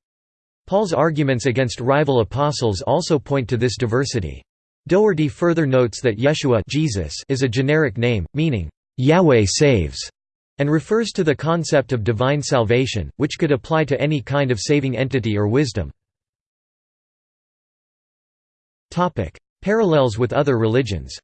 Paul's arguments against rival apostles also point to this diversity. Doherty further notes that Yeshua Jesus is a generic name, meaning, Yahweh saves and refers to the concept of divine salvation, which could apply to any kind of saving entity or wisdom. Parallels with other religions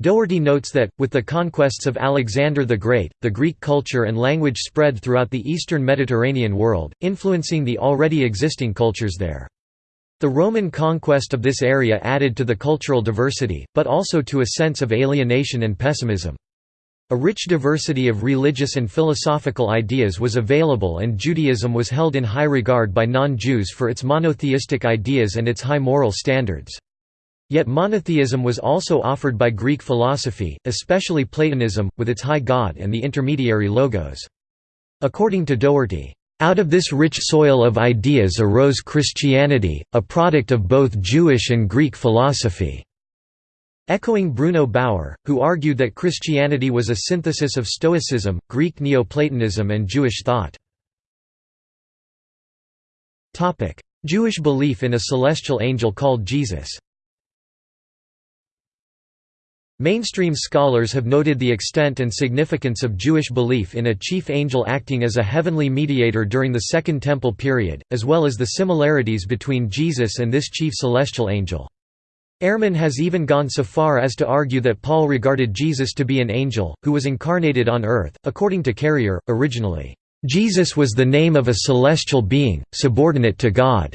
Doherty notes that, with the conquests of Alexander the Great, the Greek culture and language spread throughout the eastern Mediterranean world, influencing the already existing cultures there. The Roman conquest of this area added to the cultural diversity, but also to a sense of alienation and pessimism. A rich diversity of religious and philosophical ideas was available and Judaism was held in high regard by non-Jews for its monotheistic ideas and its high moral standards. Yet monotheism was also offered by Greek philosophy, especially Platonism, with its high god and the intermediary logos. According to Doherty, out of this rich soil of ideas arose Christianity, a product of both Jewish and Greek philosophy. Echoing Bruno Bauer, who argued that Christianity was a synthesis of Stoicism, Greek Neoplatonism and Jewish thought. Jewish belief in a celestial angel called Jesus Mainstream scholars have noted the extent and significance of Jewish belief in a chief angel acting as a heavenly mediator during the Second Temple period, as well as the similarities between Jesus and this chief celestial angel. Ehrman has even gone so far as to argue that Paul regarded Jesus to be an angel, who was incarnated on earth. According to Carrier, originally, Jesus was the name of a celestial being, subordinate to God.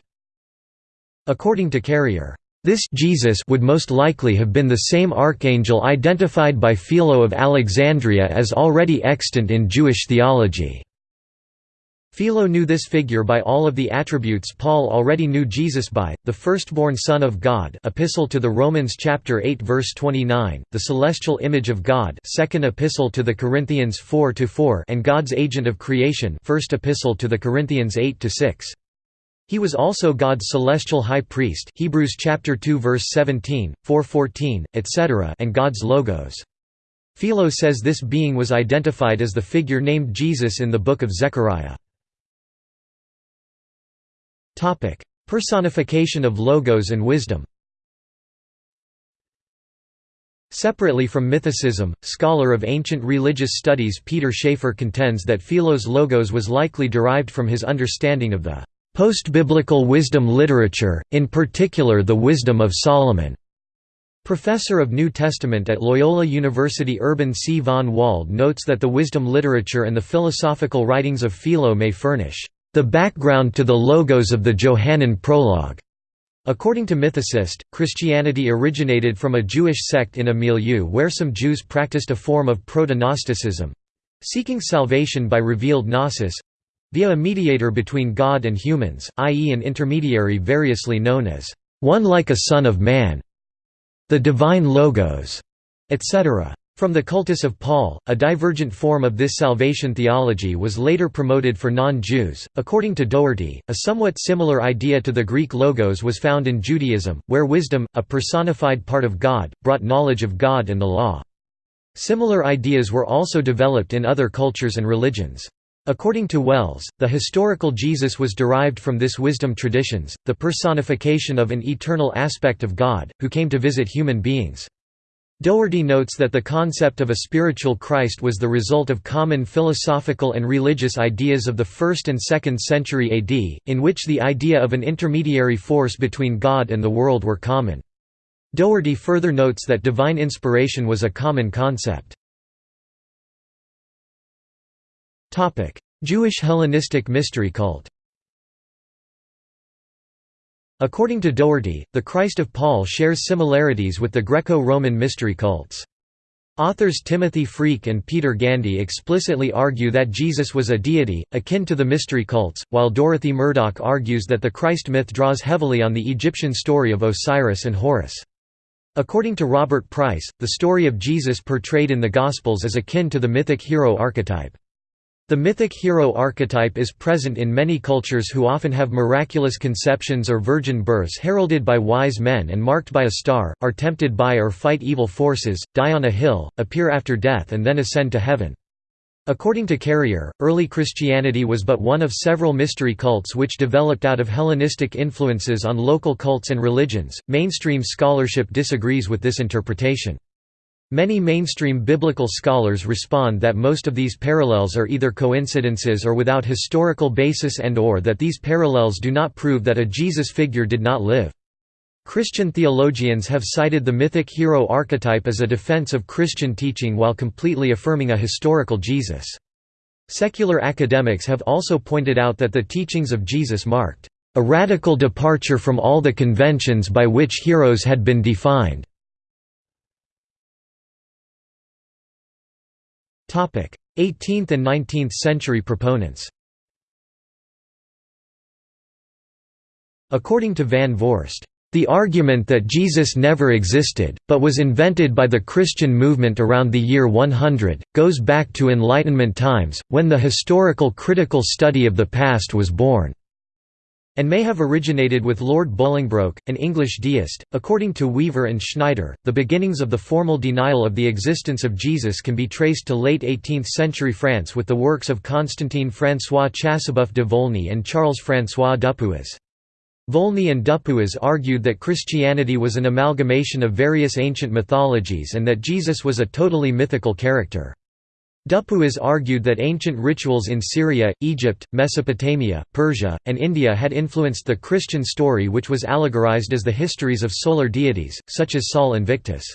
According to Carrier, this Jesus would most likely have been the same archangel identified by Philo of Alexandria as already extant in Jewish theology. Philo knew this figure by all of the attributes Paul already knew Jesus by, the firstborn Son of God Epistle to the Romans chapter 8 verse 29, the celestial image of God Second Epistle to the Corinthians 4 and God's agent of creation First Epistle to the Corinthians 8 6. He was also God's celestial high priest Hebrews chapter 2 verse 17, 4:14, etc. and God's logos. Philo says this being was identified as the figure named Jesus in the book of Zechariah. Topic: Personification of logos and wisdom. Separately from mythicism, scholar of ancient religious studies Peter Schaefer contends that Philo's logos was likely derived from his understanding of the Post-biblical wisdom literature, in particular the Wisdom of Solomon. Professor of New Testament at Loyola University Urban C. von Wahlde notes that the wisdom literature and the philosophical writings of Philo may furnish the background to the logos of the Johannine prologue. According to mythicists, Christianity originated from a Jewish sect in a milieu where some Jews practiced a form of proto-Gnosticism—seeking salvation by revealed gnosis, via a mediator between God and humans, i.e. an intermediary variously known as one like a son of man, the divine logos, etc. From the cultus of Paul, a divergent form of this salvation theology was later promoted for non-Jews. According to Doherty, a somewhat similar idea to the Greek logos was found in Judaism, where wisdom, a personified part of God, brought knowledge of God and the law. Similar ideas were also developed in other cultures and religions. According to Wells, the historical Jesus was derived from this wisdom traditions, the personification of an eternal aspect of God, who came to visit human beings. Doherty notes that the concept of a spiritual Christ was the result of common philosophical and religious ideas of the 1st and 2nd century AD, in which the idea of an intermediary force between God and the world were common. Doherty further notes that divine inspiration was a common concept. Jewish Hellenistic mystery cult According to Doherty, the Christ of Paul shares similarities with the Greco-Roman mystery cults. Authors Timothy Freke and Peter Gandy explicitly argue that Jesus was a deity, akin to the mystery cults, while Dorothy Murdock argues that the Christ myth draws heavily on the Egyptian story of Osiris and Horus. According to Robert Price, the story of Jesus portrayed in the Gospels is akin to the mythic hero archetype. The mythic hero archetype is present in many cultures who often have miraculous conceptions or virgin births heralded by wise men and marked by a star, are tempted by or fight evil forces, die on a hill, appear after death and then ascend to heaven. According to Carrier, early Christianity was but one of several mystery cults which developed out of Hellenistic influences on local cults and religions. Mainstream scholarship disagrees with this interpretation. Many mainstream biblical scholars respond that most of these parallels are either coincidences or without historical basis and or that these parallels do not prove that a Jesus figure did not live. Christian theologians have cited the mythic hero archetype as a defense of Christian teaching while completely affirming a historical Jesus. Secular academics have also pointed out that the teachings of Jesus marked a radical departure from all the conventions by which heroes had been defined. 18th and 19th century proponents. According to Van Voorst, the argument that Jesus never existed, but was invented by the Christian movement around the year 100, goes back to Enlightenment times, when the historical critical study of the past was born and may have originated with Lord Bolingbroke, an English deist. According to Weaver and Schneider, the beginnings of the formal denial of the existence of Jesus can be traced to late 18th century France with the works of Constantin François Chasseboeuf de Volney and Charles François Dupuis. Volney and Dupuis argued that Christianity was an amalgamation of various ancient mythologies and that Jesus was a totally mythical character. Dupuis argued that ancient rituals in Syria, Egypt, Mesopotamia, Persia, and India had influenced the Christian story which was allegorized as the histories of solar deities, such as Sol Invictus.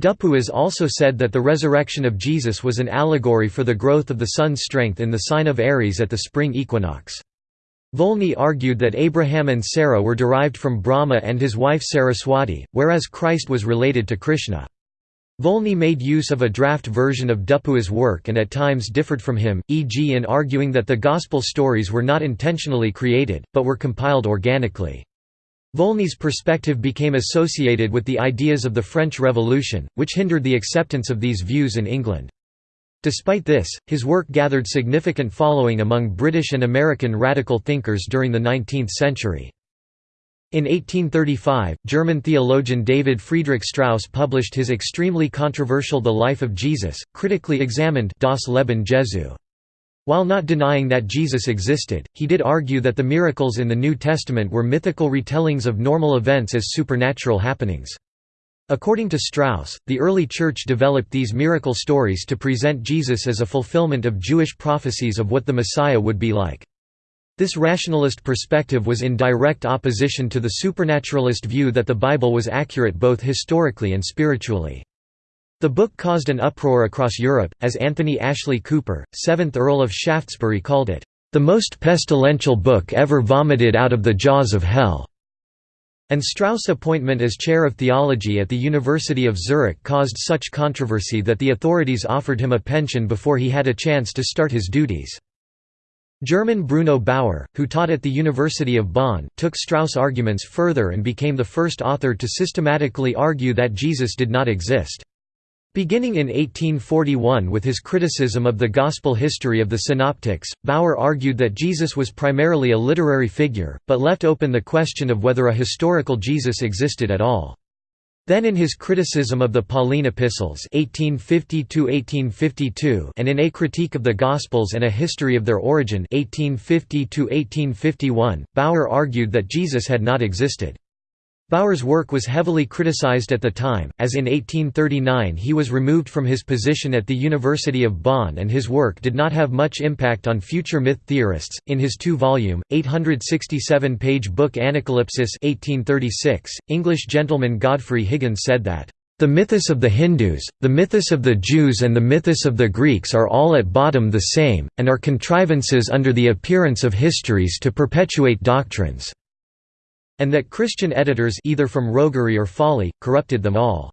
Dupuis also said that the resurrection of Jesus was an allegory for the growth of the sun's strength in the sign of Aries at the spring equinox. Volney argued that Abraham and Sarah were derived from Brahma and his wife Saraswati, whereas Christ was related to Krishna. Volney made use of a draft version of Dupuis' work and at times differed from him, e.g. in arguing that the Gospel stories were not intentionally created, but were compiled organically. Volney's perspective became associated with the ideas of the French Revolution, which hindered the acceptance of these views in England. Despite this, his work gathered significant following among British and American radical thinkers during the 19th century. In 1835, German theologian David Friedrich Strauss published his extremely controversial The Life of Jesus, critically examined Das Leben Jesu. While not denying that Jesus existed, he did argue that the miracles in the New Testament were mythical retellings of normal events as supernatural happenings. According to Strauss, the early Church developed these miracle stories to present Jesus as a fulfillment of Jewish prophecies of what the Messiah would be like. This rationalist perspective was in direct opposition to the supernaturalist view that the Bible was accurate both historically and spiritually. The book caused an uproar across Europe, as Anthony Ashley Cooper, 7th Earl of Shaftesbury called it, "...the most pestilential book ever vomited out of the jaws of hell." And Strauss' appointment as chair of theology at the University of Zurich caused such controversy that the authorities offered him a pension before he had a chance to start his duties. German Bruno Bauer, who taught at the University of Bonn, took Strauss' arguments further and became the first author to systematically argue that Jesus did not exist. Beginning in 1841 with his criticism of the gospel history of the Synoptics, Bauer argued that Jesus was primarily a literary figure, but left open the question of whether a historical Jesus existed at all. Then in his criticism of the Pauline epistles 1850 and in A Critique of the Gospels and a History of Their Origin 1850 Bauer argued that Jesus had not existed. Bauer's work was heavily criticized at the time, as in 1839 he was removed from his position at the University of Bonn and his work did not have much impact on future myth theorists. In his two-volume, 867-page book Anacalypsis 1836, English gentleman Godfrey Higgins said that the mythos of the Hindus, the mythos of the Jews and the mythos of the Greeks are all at bottom the same, and are contrivances under the appearance of histories to perpetuate doctrines and that Christian editors either from roguery or folly, corrupted them all.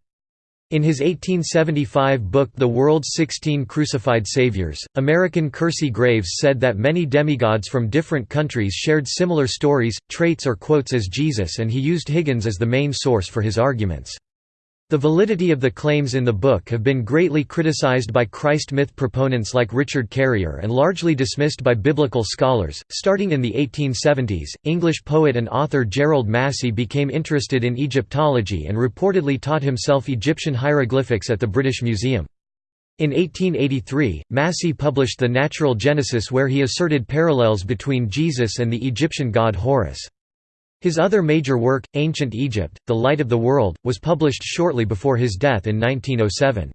In his 1875 book The World's Sixteen Crucified Saviors, American Kersey Graves said that many demigods from different countries shared similar stories, traits or quotes as Jesus and he used Higgins as the main source for his arguments. The validity of the claims in the book have been greatly criticized by Christ myth proponents like Richard Carrier and largely dismissed by biblical scholars. Starting in the 1870s, English poet and author Gerald Massey became interested in Egyptology and reportedly taught himself Egyptian hieroglyphics at the British Museum. In 1883, Massey published The Natural Genesis where he asserted parallels between Jesus and the Egyptian god Horus. His other major work, Ancient Egypt, The Light of the World, was published shortly before his death in 1907.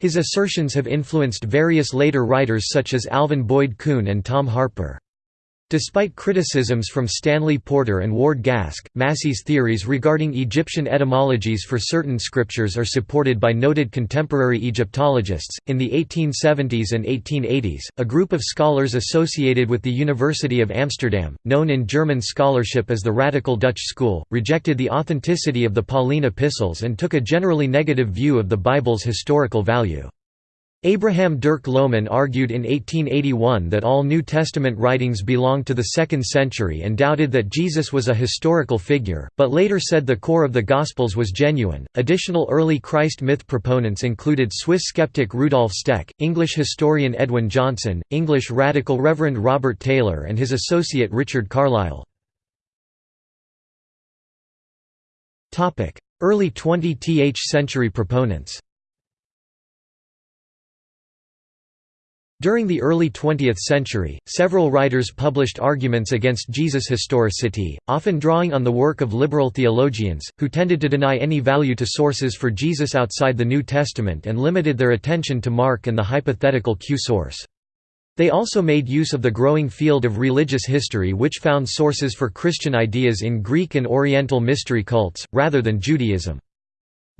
His assertions have influenced various later writers such as Alvin Boyd Kuhn and Tom Harpur. Despite criticisms from Stanley Porter and Ward Gasque, Massey's theories regarding Egyptian etymologies for certain scriptures are supported by noted contemporary Egyptologists. In the 1870s and 1880s, a group of scholars associated with the University of Amsterdam, known in German scholarship as the Radical Dutch School, rejected the authenticity of the Pauline epistles and took a generally negative view of the Bible's historical value. Abraham Dirk Loman argued in 1881 that all New Testament writings belonged to the 2nd century and doubted that Jesus was a historical figure, but later said the core of the Gospels was genuine. Additional early Christ myth proponents included Swiss skeptic Rudolf Steck, English historian Edwin Johnson, English radical Reverend Robert Taylor, and his associate Richard Carlile. Early 20th century proponents During the early 20th century, several writers published arguments against Jesus' historicity, often drawing on the work of liberal theologians, who tended to deny any value to sources for Jesus outside the New Testament and limited their attention to Mark and the hypothetical Q source. They also made use of the growing field of religious history which found sources for Christian ideas in Greek and Oriental mystery cults, rather than Judaism.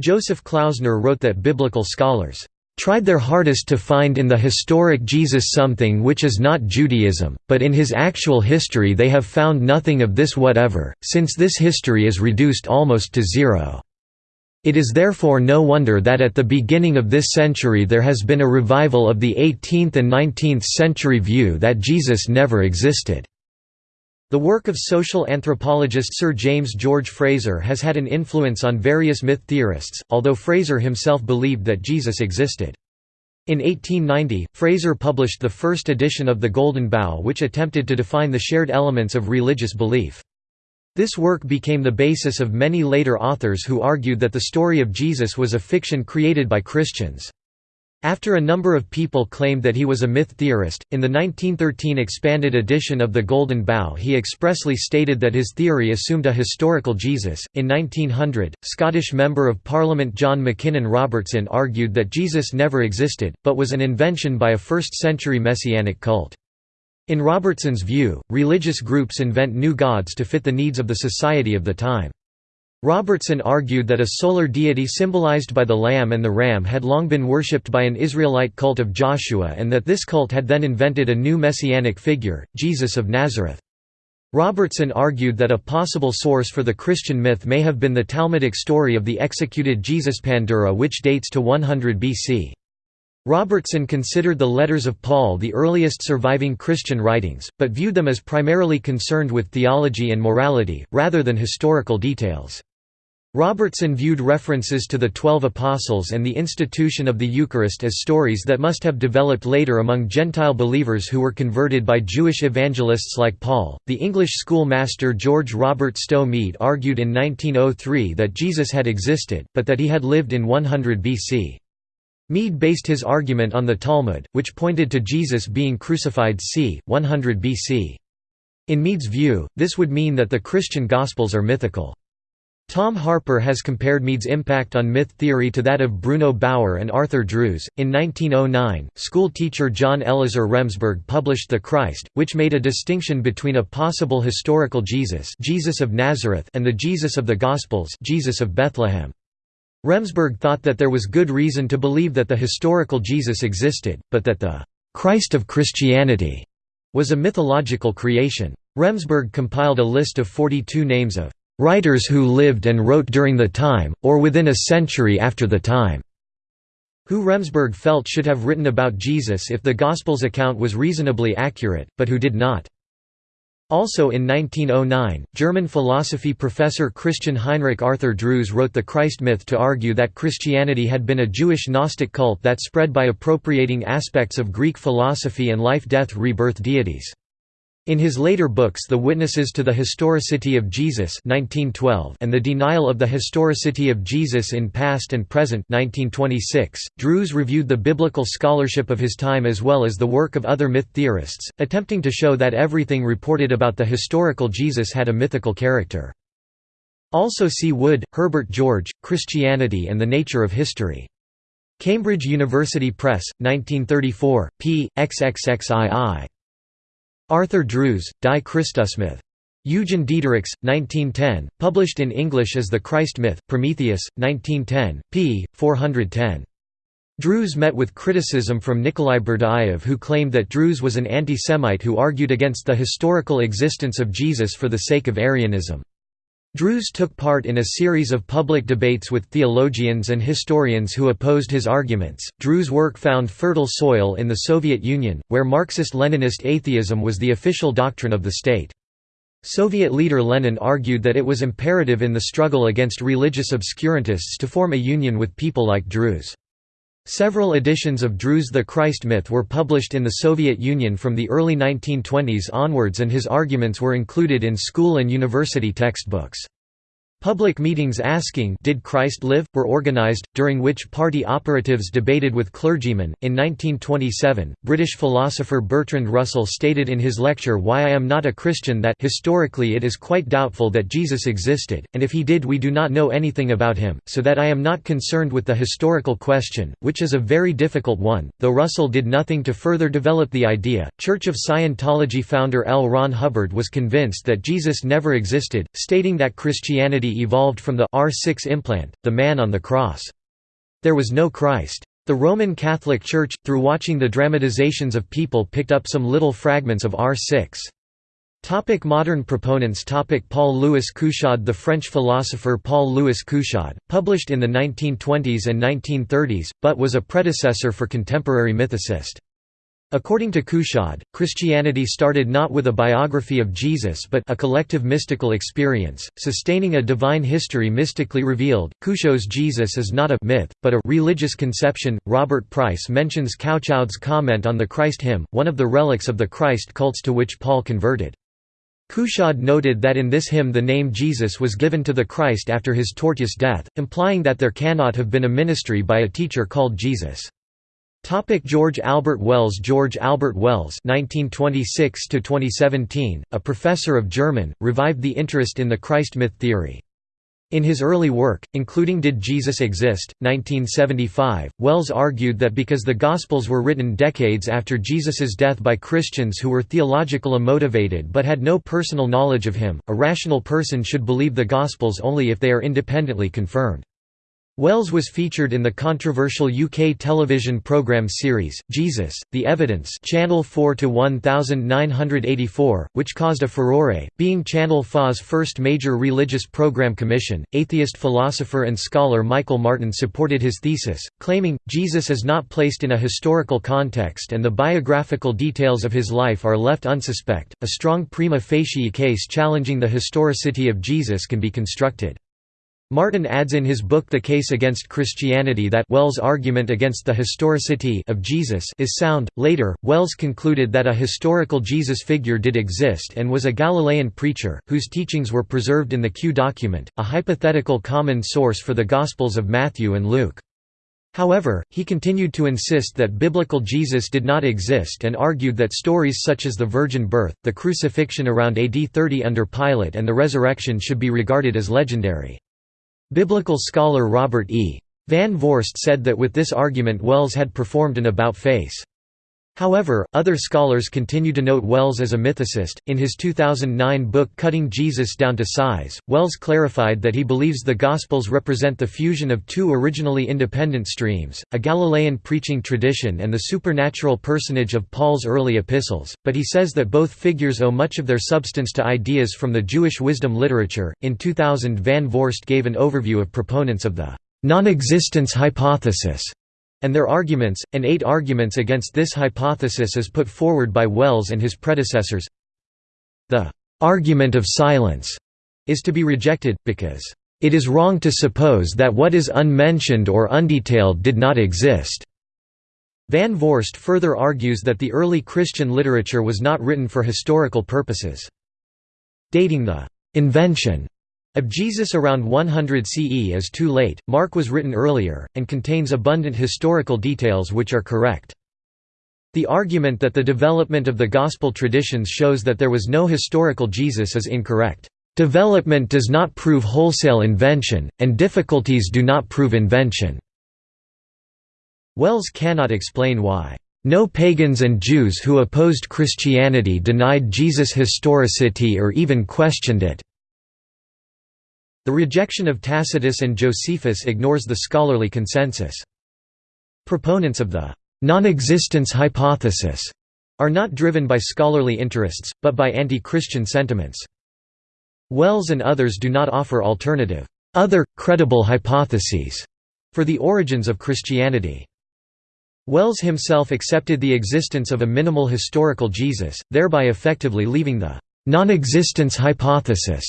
Joseph Klausner wrote that biblical scholars tried their hardest to find in the historic Jesus something which is not Judaism, but in his actual history they have found nothing of this whatever, since this history is reduced almost to zero. It is therefore no wonder that at the beginning of this century there has been a revival of the 18th and 19th century view that Jesus never existed. The work of social anthropologist Sir James George Frazer has had an influence on various myth theorists, although Frazer himself believed that Jesus existed. In 1890, Frazer published the first edition of The Golden Bough which attempted to define the shared elements of religious belief. This work became the basis of many later authors who argued that the story of Jesus was a fiction created by Christians. After a number of people claimed that he was a myth theorist, in the 1913 expanded edition of The Golden Bough he expressly stated that his theory assumed a historical Jesus. In 1900, Scottish Member of Parliament John Mackinnon Robertson argued that Jesus never existed, but was an invention by a first century messianic cult. In Robertson's view, religious groups invent new gods to fit the needs of the society of the time. Robertson argued that a solar deity symbolized by the lamb and the ram had long been worshipped by an Israelite cult of Joshua and that this cult had then invented a new messianic figure, Jesus of Nazareth. Robertson argued that a possible source for the Christian myth may have been the Talmudic story of the executed Jesus Pandura which dates to 100 BC. Robertson considered the letters of Paul the earliest surviving Christian writings, but viewed them as primarily concerned with theology and morality, rather than historical details. Robertson viewed references to the Twelve Apostles and the institution of the Eucharist as stories that must have developed later among Gentile believers who were converted by Jewish evangelists like Paul. The English schoolmaster George Robert Stow Mead argued in 1903 that Jesus had existed, but that he had lived in 100 BC. Mead based his argument on the Talmud, which pointed to Jesus being crucified c. 100 BC. In Mead's view, this would mean that the Christian Gospels are mythical. Tom Harpur has compared Mead's impact on myth theory to that of Bruno Bauer and Arthur Drews. In 1909, school teacher John Eliezer Remsburg published The Christ, which made a distinction between a possible historical Jesus, Jesus of Nazareth, and the Jesus of the Gospels, Jesus of Bethlehem. Remsburg thought that there was good reason to believe that the historical Jesus existed, but that the Christ of Christianity was a mythological creation. Remsburg compiled a list of 42 names of writers who lived and wrote during the time, or within a century after the time, who Remsburg felt should have written about Jesus if the Gospels account was reasonably accurate, but who did not. Also in 1909, German philosophy professor Christian Heinrich Arthur Drews wrote The Christ Myth to argue that Christianity had been a Jewish Gnostic cult that spread by appropriating aspects of Greek philosophy and life-death-rebirth deities. In his later books The Witnesses to the Historicity of Jesus 1912 and The Denial of the Historicity of Jesus in Past and Present 1926, Drews reviewed the biblical scholarship of his time as well as the work of other myth theorists, attempting to show that everything reported about the historical Jesus had a mythical character. Also see Wood, Herbert George, Christianity and the Nature of History. Cambridge University Press, 1934, p. xxxii. Arthur Drews, Die Christusmyth. Eugen Diederichs, 1910, published in English as The Christ Myth, Prometheus, 1910, p. 410. Drews met with criticism from Nikolai Berdyaev who claimed that Drews was an anti-Semite who argued against the historical existence of Jesus for the sake of Aryanism. Drews took part in a series of public debates with theologians and historians who opposed his arguments. Drews' work found fertile soil in the Soviet Union, where Marxist-Leninist atheism was the official doctrine of the state. Soviet leader Lenin argued that it was imperative in the struggle against religious obscurantists to form a union with people like Drews. Several editions of Drews' The Christ myth were published in the Soviet Union from the early 1920s onwards and his arguments were included in school and university textbooks. Public meetings asking Did Christ live? were organized, during which party operatives debated with clergymen. In 1927, British philosopher Bertrand Russell stated in his lecture Why I Am Not a Christian that historically it is quite doubtful that Jesus existed, and if he did we do not know anything about him, so that I am not concerned with the historical question, which is a very difficult one. Though Russell did nothing to further develop the idea, Church of Scientology founder L. Ron Hubbard was convinced that Jesus never existed, stating that Christianity evolved from the R6 implant, the man on the cross. There was no Christ. The Roman Catholic Church, through watching the dramatizations of people picked up some little fragments of R6. Topic modern proponents Topic Paul Louis Couchoud The French philosopher Paul Louis Couchoud, published in the 1920s and 1930s, but was a predecessor for contemporary mythicist. According to Couchoud, Christianity started not with a biography of Jesus but a collective mystical experience, sustaining a divine history mystically revealed. Couchoud's Jesus is not a myth, but a religious conception. Robert Price mentions Couchoud's comment on the Christ hymn, one of the relics of the Christ cults to which Paul converted. Couchoud noted that in this hymn the name Jesus was given to the Christ after his tortuous death, implying that there cannot have been a ministry by a teacher called Jesus. Topic George Albert Wells George Albert Wells (1926–2017), a professor of German, revived the interest in the Christ myth theory. In his early work, including Did Jesus Exist? 1975, Wells argued that because the Gospels were written decades after Jesus's death by Christians who were theologically motivated but had no personal knowledge of him, a rational person should believe the Gospels only if they are independently confirmed. Wells was featured in the controversial UK television programme series, Jesus, The Evidence Channel 4 to 1984, which caused a furore, being Channel 4's first major religious programme commission. Atheist philosopher and scholar Michael Martin supported his thesis, claiming, Jesus is not placed in a historical context and the biographical details of his life are left unsuspect. A strong prima facie case challenging the historicity of Jesus can be constructed. Martin adds in his book The Case Against Christianity that Wells' argument against the historicity of Jesus is sound. Later, Wells concluded that a historical Jesus figure did exist and was a Galilean preacher, whose teachings were preserved in the Q document, a hypothetical common source for the Gospels of Matthew and Luke. However, he continued to insist that biblical Jesus did not exist and argued that stories such as the virgin birth, the crucifixion around AD 30 under Pilate and the resurrection should be regarded as legendary. Biblical scholar Robert E. Van Voorst said that with this argument Wells had performed an about-face. However, other scholars continue to note Wells as a mythicist. In his 2009 book Cutting Jesus Down to Size, Wells clarified that he believes the Gospels represent the fusion of two originally independent streams, a Galilean preaching tradition and the supernatural personage of Paul's early epistles, but he says that both figures owe much of their substance to ideas from the Jewish wisdom literature. In 2000, Van Voorst gave an overview of proponents of the non existence hypothesis and their arguments, and eight arguments against this hypothesis as put forward by Wells and his predecessors. The «argument of silence» is to be rejected, because «it is wrong to suppose that what is unmentioned or undetailed did not exist». Van Voorst further argues that the early Christian literature was not written for historical purposes. Dating the «invention» Of Jesus around 100 CE is too late, Mark was written earlier, and contains abundant historical details which are correct. The argument that the development of the Gospel traditions shows that there was no historical Jesus is incorrect. Development does not prove wholesale invention, and difficulties do not prove invention. Wells cannot explain why. No pagans and Jews who opposed Christianity denied Jesus' historicity or even questioned it. The rejection of Tacitus and Josephus ignores the scholarly consensus. Proponents of the non-existence hypothesis are not driven by scholarly interests, but by anti-Christian sentiments. Wells and others do not offer alternative, other, credible hypotheses for the origins of Christianity. Wells himself accepted the existence of a minimal historical Jesus, thereby effectively leaving the non-existence hypothesis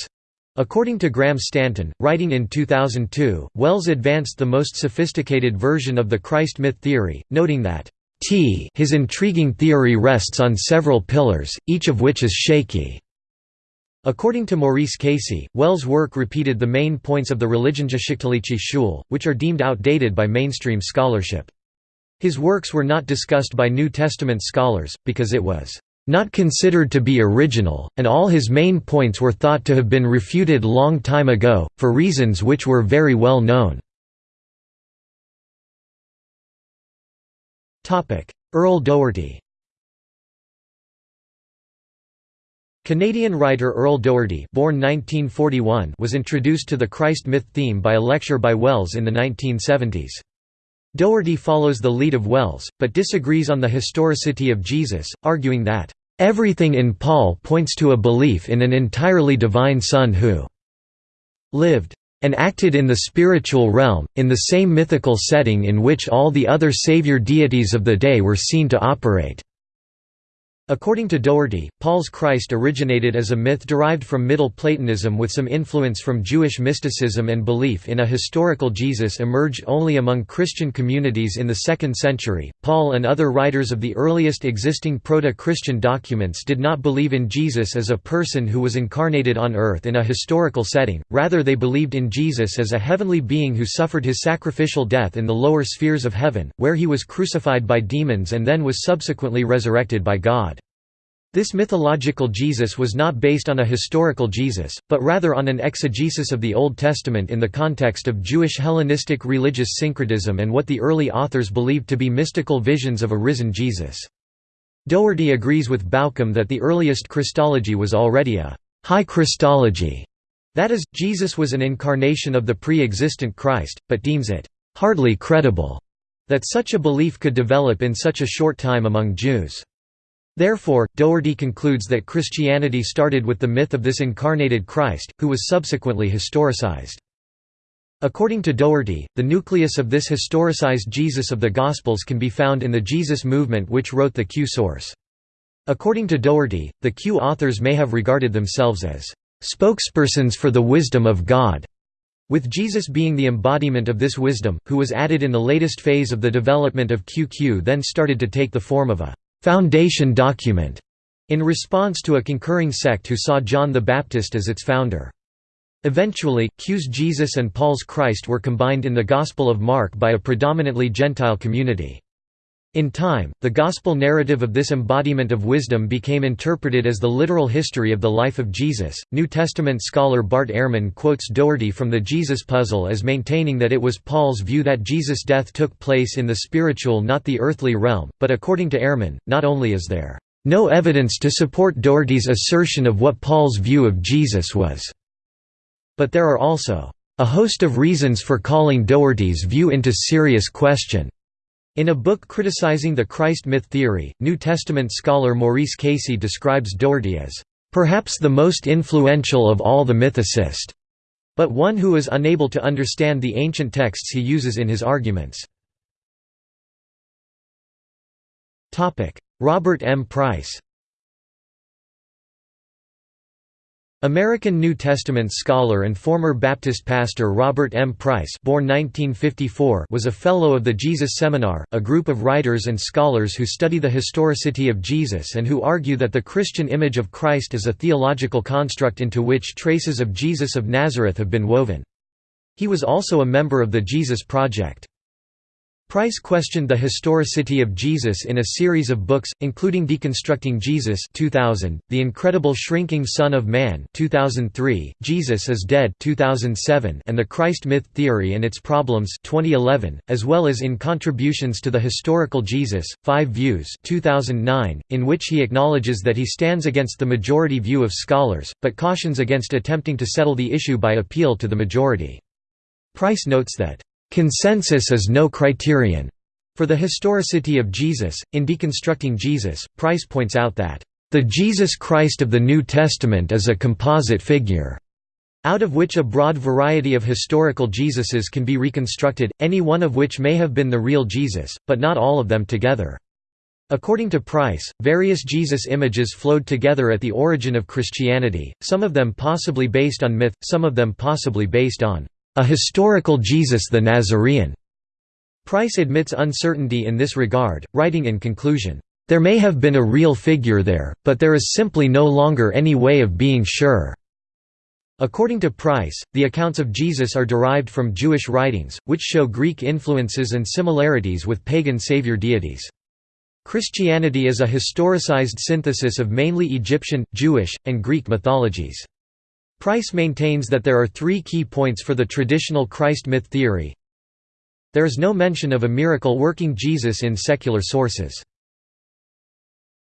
According to Graham Stanton, writing in 2002, Wells advanced the most sophisticated version of the Christ myth theory, noting that T his intriguing theory rests on several pillars, each of which is shaky. According to Maurice Casey, Wells' work repeated the main points of the Religionsgeschichtliche Schule, which are deemed outdated by mainstream scholarship. His works were not discussed by New Testament scholars, because it was not considered to be original, and all his main points were thought to have been refuted long time ago, for reasons which were very well known. Earl Doherty Canadian writer Earl Doherty born 1941 was introduced to the Christ myth theme by a lecture by Wells in the 1970s. Doherty follows the lead of Wells, but disagrees on the historicity of Jesus, arguing that Everything in Paul points to a belief in an entirely divine Son who lived and acted in the spiritual realm, in the same mythical setting in which all the other savior deities of the day were seen to operate. According to Doherty, Paul's Christ originated as a myth derived from Middle Platonism with some influence from Jewish mysticism and belief in a historical Jesus emerged only among Christian communities in the 2nd century. Paul and other writers of the earliest existing proto Christian documents did not believe in Jesus as a person who was incarnated on earth in a historical setting, rather, they believed in Jesus as a heavenly being who suffered his sacrificial death in the lower spheres of heaven, where he was crucified by demons and then was subsequently resurrected by God. This mythological Jesus was not based on a historical Jesus, but rather on an exegesis of the Old Testament in the context of Jewish Hellenistic religious syncretism and what the early authors believed to be mystical visions of a risen Jesus. Doherty agrees with Bauckham that the earliest Christology was already a «high Christology», that is, Jesus was an incarnation of the pre-existent Christ, but deems it «hardly credible» that such a belief could develop in such a short time among Jews. Therefore, Doherty concludes that Christianity started with the myth of this incarnated Christ, who was subsequently historicized. According to Doherty, the nucleus of this historicized Jesus of the Gospels can be found in the Jesus movement which wrote the Q source. According to Doherty, the Q authors may have regarded themselves as spokespersons for the wisdom of God, with Jesus being the embodiment of this wisdom, who was added in the latest phase of the development of QQ then started to take the form of a foundation document in response to a concurring sect who saw John the Baptist as its founder. Eventually, Q's Jesus and Paul's Christ were combined in the Gospel of Mark by a predominantly Gentile community. In time, the Gospel narrative of this embodiment of wisdom became interpreted as the literal history of the life of Jesus. New Testament scholar Bart Ehrman quotes Doherty from the Jesus Puzzle as maintaining that it was Paul's view that Jesus' death took place in the spiritual, not the earthly realm, but according to Ehrman, not only is there no evidence to support Doherty's assertion of what Paul's view of Jesus was, but there are also a host of reasons for calling Doherty's view into serious question. In a book criticizing the Christ myth theory, New Testament scholar Maurice Casey describes Doherty as, "...perhaps the most influential of all the mythicists, but one who is unable to understand the ancient texts he uses in his arguments." Robert M. Price American New Testament scholar and former Baptist pastor Robert M. Price born 1954 was a Fellow of the Jesus Seminar, a group of writers and scholars who study the historicity of Jesus and who argue that the Christian image of Christ is a theological construct into which traces of Jesus of Nazareth have been woven. He was also a member of the Jesus Project. Price questioned the historicity of Jesus in a series of books, including Deconstructing Jesus 2000, The Incredible Shrinking Son of Man 2003, Jesus is Dead 2007, and The Christ Myth Theory and Its Problems 2011, as well as in Contributions to the Historical Jesus, Five Views 2009, in which he acknowledges that he stands against the majority view of scholars, but cautions against attempting to settle the issue by appeal to the majority. Price notes that Consensus is no criterion for the historicity of Jesus. In Deconstructing Jesus, Price points out that, the Jesus Christ of the New Testament is a composite figure, out of which a broad variety of historical Jesuses can be reconstructed, any one of which may have been the real Jesus, but not all of them together. According to Price, various Jesus images flowed together at the origin of Christianity, some of them possibly based on myth, some of them possibly based on a historical Jesus the Nazarene. Price admits uncertainty in this regard, writing in conclusion, "...there may have been a real figure there, but there is simply no longer any way of being sure." According to Price, the accounts of Jesus are derived from Jewish writings, which show Greek influences and similarities with pagan savior deities. Christianity is a historicized synthesis of mainly Egyptian, Jewish, and Greek mythologies. Price maintains that there are three key points for the traditional Christ myth theory. There is no mention of a miracle-working Jesus in secular sources.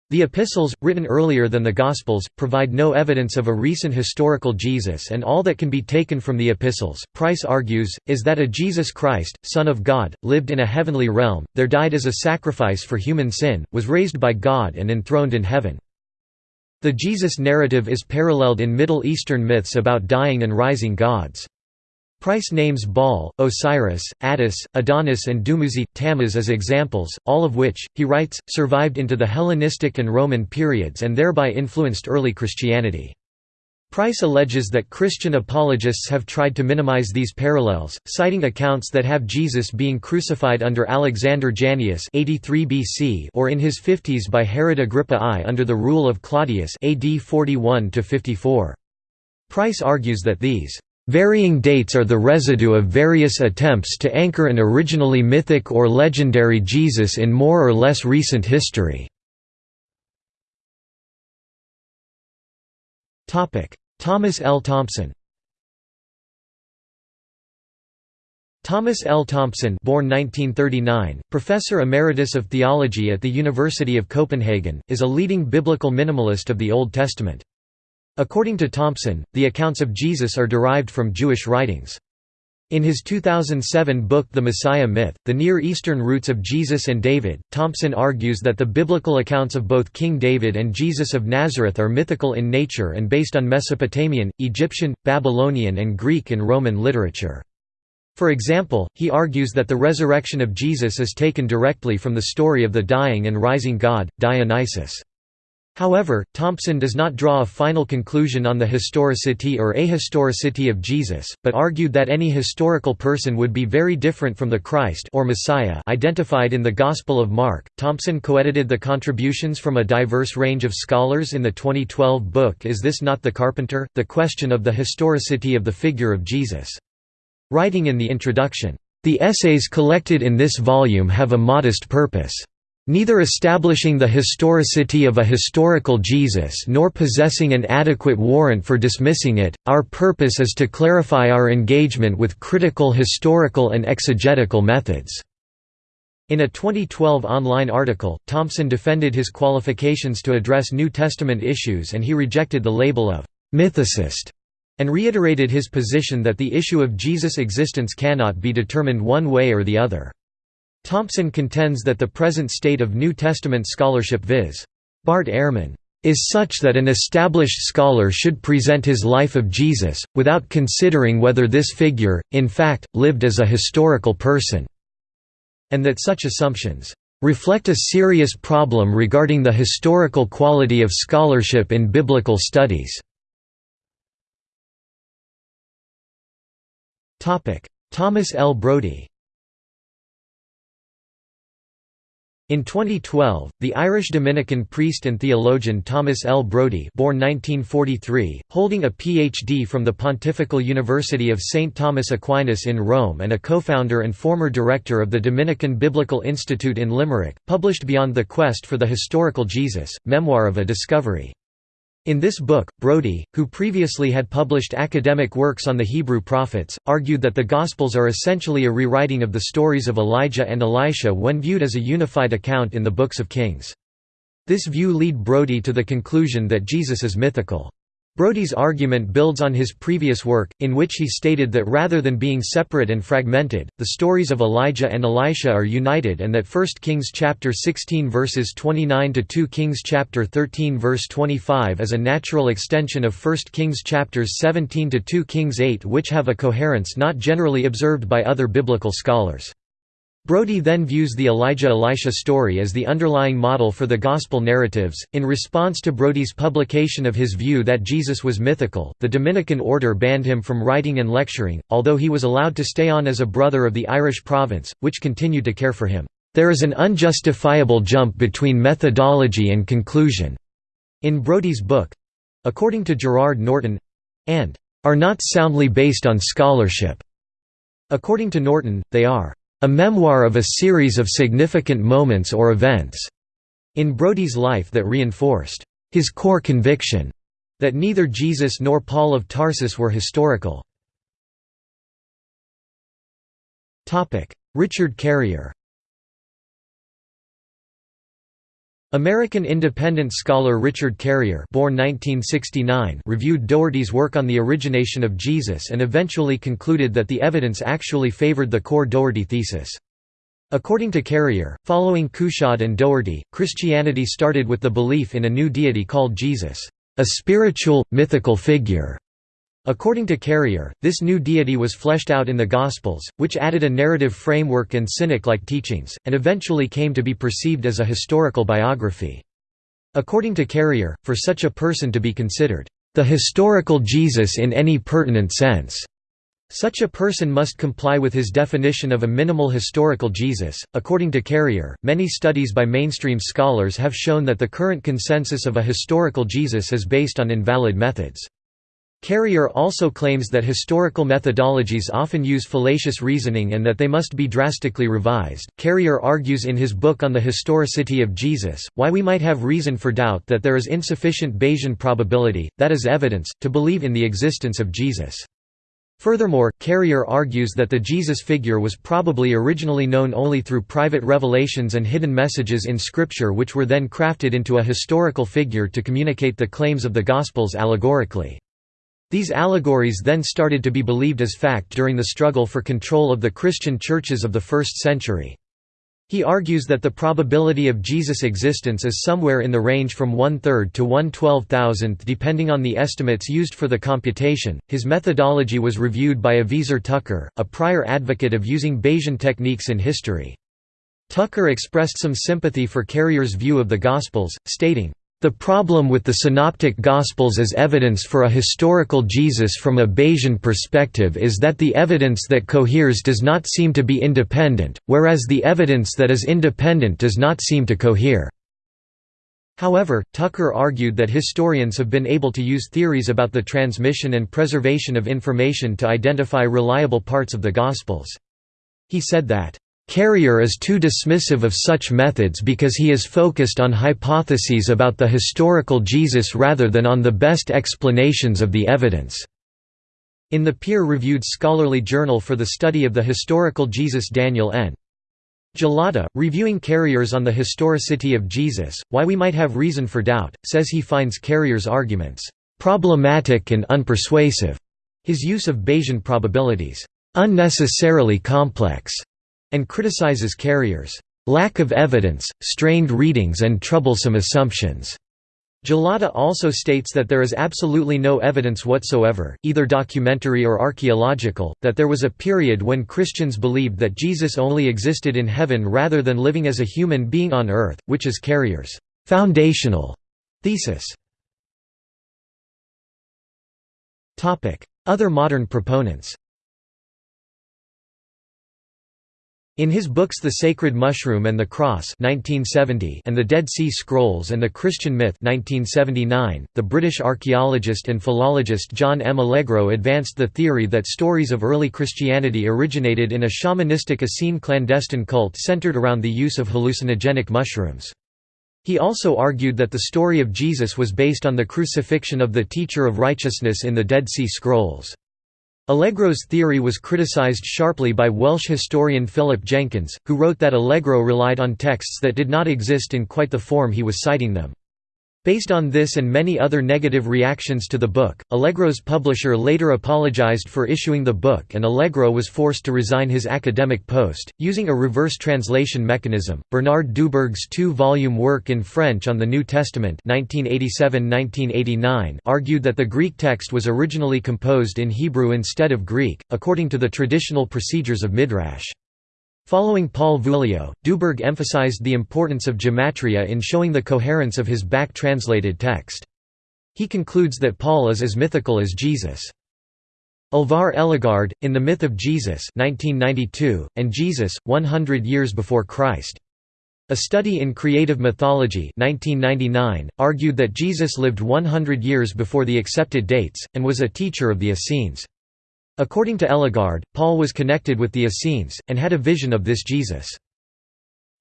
The epistles, written earlier than the Gospels, provide no evidence of a recent historical Jesus and all that can be taken from the epistles, Price argues, is that a Jesus Christ, Son of God, lived in a heavenly realm, there died as a sacrifice for human sin, was raised by God and enthroned in heaven. The Jesus narrative is paralleled in Middle Eastern myths about dying and rising gods. Price names Baal, Osiris, Attis, Adonis and Dumuzi, Tammuz as examples, all of which, he writes, survived into the Hellenistic and Roman periods and thereby influenced early Christianity. Price alleges that Christian apologists have tried to minimize these parallels, citing accounts that have Jesus being crucified under Alexander Jannaeus 83 BC or in his 50s by Herod Agrippa I under the rule of Claudius AD 41 54. Price argues that these varying dates are the residue of various attempts to anchor an originally mythic or legendary Jesus in more or less recent history. Thomas L. Thompson Thomas L. Thompson born 1939, professor emeritus of theology at the University of Copenhagen, is a leading biblical minimalist of the Old Testament. According to Thompson, the accounts of Jesus are derived from Jewish writings. In his 2007 book The Messiah Myth, The Near Eastern Roots of Jesus and David, Thompson argues that the biblical accounts of both King David and Jesus of Nazareth are mythical in nature and based on Mesopotamian, Egyptian, Babylonian and Greek and Roman literature. For example, he argues that the resurrection of Jesus is taken directly from the story of the dying and rising god, Dionysus. However, Thompson does not draw a final conclusion on the historicity or ahistoricity of Jesus, but argued that any historical person would be very different from the Christ or Messiah identified in the Gospel of Mark. Thompson co-edited the contributions from a diverse range of scholars in the 2012 book Is This Not the Carpenter? The Question of the Historicity of the Figure of Jesus. Writing in the introduction, "The essays collected in this volume have a modest purpose." Neither establishing the historicity of a historical Jesus nor possessing an adequate warrant for dismissing it, our purpose is to clarify our engagement with critical historical and exegetical methods." In a 2012 online article, Thompson defended his qualifications to address New Testament issues and he rejected the label of «mythicist» and reiterated his position that the issue of Jesus' existence cannot be determined one way or the other. Thompson contends that the present state of New Testament scholarship viz. Bart Ehrman is such that an established scholar should present his life of Jesus, without considering whether this figure, in fact, lived as a historical person, and that such assumptions reflect a serious problem regarding the historical quality of scholarship in biblical studies. Thomas L. Brodie In 2012, the Irish Dominican priest and theologian Thomas L. Brodie born 1943, holding a Ph.D. from the Pontifical University of St. Thomas Aquinas in Rome and a co-founder and former director of the Dominican Biblical Institute in Limerick, published Beyond the Quest for the Historical Jesus, Memoir of a Discovery. In this book, Brodie, who previously had published academic works on the Hebrew prophets, argued that the Gospels are essentially a rewriting of the stories of Elijah and Elisha when viewed as a unified account in the books of Kings. This view lead Brodie to the conclusion that Jesus is mythical. Brodie's argument builds on his previous work, in which he stated that rather than being separate and fragmented, the stories of Elijah and Elisha are united and that 1 Kings chapter 16 verses 29 to 2 Kings chapter 13 verse 25 is a natural extension of 1 Kings chapters 17 to 2 Kings 8 which have a coherence not generally observed by other biblical scholars. Brodie then views the Elijah-Elisha story as the underlying model for the Gospel narratives. In response to Brodie's publication of his view that Jesus was mythical, the Dominican order banned him from writing and lecturing, although he was allowed to stay on as a brother of the Irish province, which continued to care for him. There is an unjustifiable jump between methodology and conclusion in Brodie's book according to Gerard Norton and are not soundly based on scholarship. According to Norton, they are a memoir of a series of significant moments or events in Brodie's life that reinforced his core conviction that neither Jesus nor Paul of Tarsus were historical. Richard Carrier American independent scholar Richard Carrier born 1969 reviewed Doherty's work on the origination of Jesus and eventually concluded that the evidence actually favored the core Doherty thesis. According to Carrier, following Couchoud and Doherty, Christianity started with the belief in a new deity called Jesus, a spiritual, mythical figure According to Carrier, this new deity was fleshed out in the Gospels, which added a narrative framework and cynic-like teachings, and eventually came to be perceived as a historical biography. According to Carrier, for such a person to be considered, "...the historical Jesus in any pertinent sense." Such a person must comply with his definition of a minimal historical Jesus. According to Carrier, many studies by mainstream scholars have shown that the current consensus of a historical Jesus is based on invalid methods. Carrier also claims that historical methodologies often use fallacious reasoning and that they must be drastically revised. Carrier argues in his book on the historicity of Jesus, why we might have reason for doubt that there is insufficient Bayesian probability, that is evidence, to believe in the existence of Jesus. Furthermore, Carrier argues that the Jesus figure was probably originally known only through private revelations and hidden messages in Scripture which were then crafted into a historical figure to communicate the claims of the Gospels allegorically. These allegories then started to be believed as fact during the struggle for control of the Christian churches of the first century. He argues that the probability of Jesus' existence is somewhere in the range from one-third to one-twelve thousandth depending on the estimates used for the computation. His methodology was reviewed by Aviezer Tucker, a prior advocate of using Bayesian techniques in history. Tucker expressed some sympathy for Carrier's view of the Gospels, stating, the problem with the Synoptic Gospels as evidence for a historical Jesus from a Bayesian perspective is that the evidence that coheres does not seem to be independent, whereas the evidence that is independent does not seem to cohere. However, Tucker argued that historians have been able to use theories about the transmission and preservation of information to identify reliable parts of the Gospels. He said that Carrier is too dismissive of such methods because he is focused on hypotheses about the historical Jesus rather than on the best explanations of the evidence." In the peer-reviewed scholarly journal for the study of the historical Jesus Daniel N. Gullotta, reviewing Carrier's on the historicity of Jesus, Why We Might Have Reason for Doubt, says he finds Carrier's arguments, "...problematic and unpersuasive." His use of Bayesian probabilities, "...unnecessarily complex." And criticizes Carrier's lack of evidence, strained readings and troublesome assumptions. Gullotta also states that there is absolutely no evidence whatsoever, either documentary or archaeological, that there was a period when Christians believed that Jesus only existed in heaven rather than living as a human being on earth, which is Carrier's foundational thesis. Other modern proponents In his books The Sacred Mushroom and the Cross 1970 and The Dead Sea Scrolls and the Christian Myth 1979, the British archaeologist and philologist John M. Allegro advanced the theory that stories of early Christianity originated in a shamanistic Essene clandestine cult centered around the use of hallucinogenic mushrooms. He also argued that the story of Jesus was based on the crucifixion of the teacher of righteousness in the Dead Sea Scrolls. Allegro's theory was criticized sharply by Welsh historian Philip Jenkins, who wrote that Allegro relied on texts that did not exist in quite the form he was citing them. Based on this and many other negative reactions to the book, Allegro's publisher later apologized for issuing the book and Allegro was forced to resign his academic post. Using a reverse translation mechanism, Bernard Dubourg's two volume work in French on the New Testament 1987 argued that the Greek text was originally composed in Hebrew instead of Greek, according to the traditional procedures of Midrash. Following Paul Voulio, Dubourg emphasized the importance of gematria in showing the coherence of his back-translated text. He concludes that Paul is as mythical as Jesus. Alvar Ellegård, in The Myth of Jesus 1992, and Jesus, 100 Years Before Christ. A Study in Creative Mythology 1999, argued that Jesus lived 100 years before the accepted dates, and was a teacher of the Essenes. According to Ellegård, Paul was connected with the Essenes, and had a vision of this Jesus.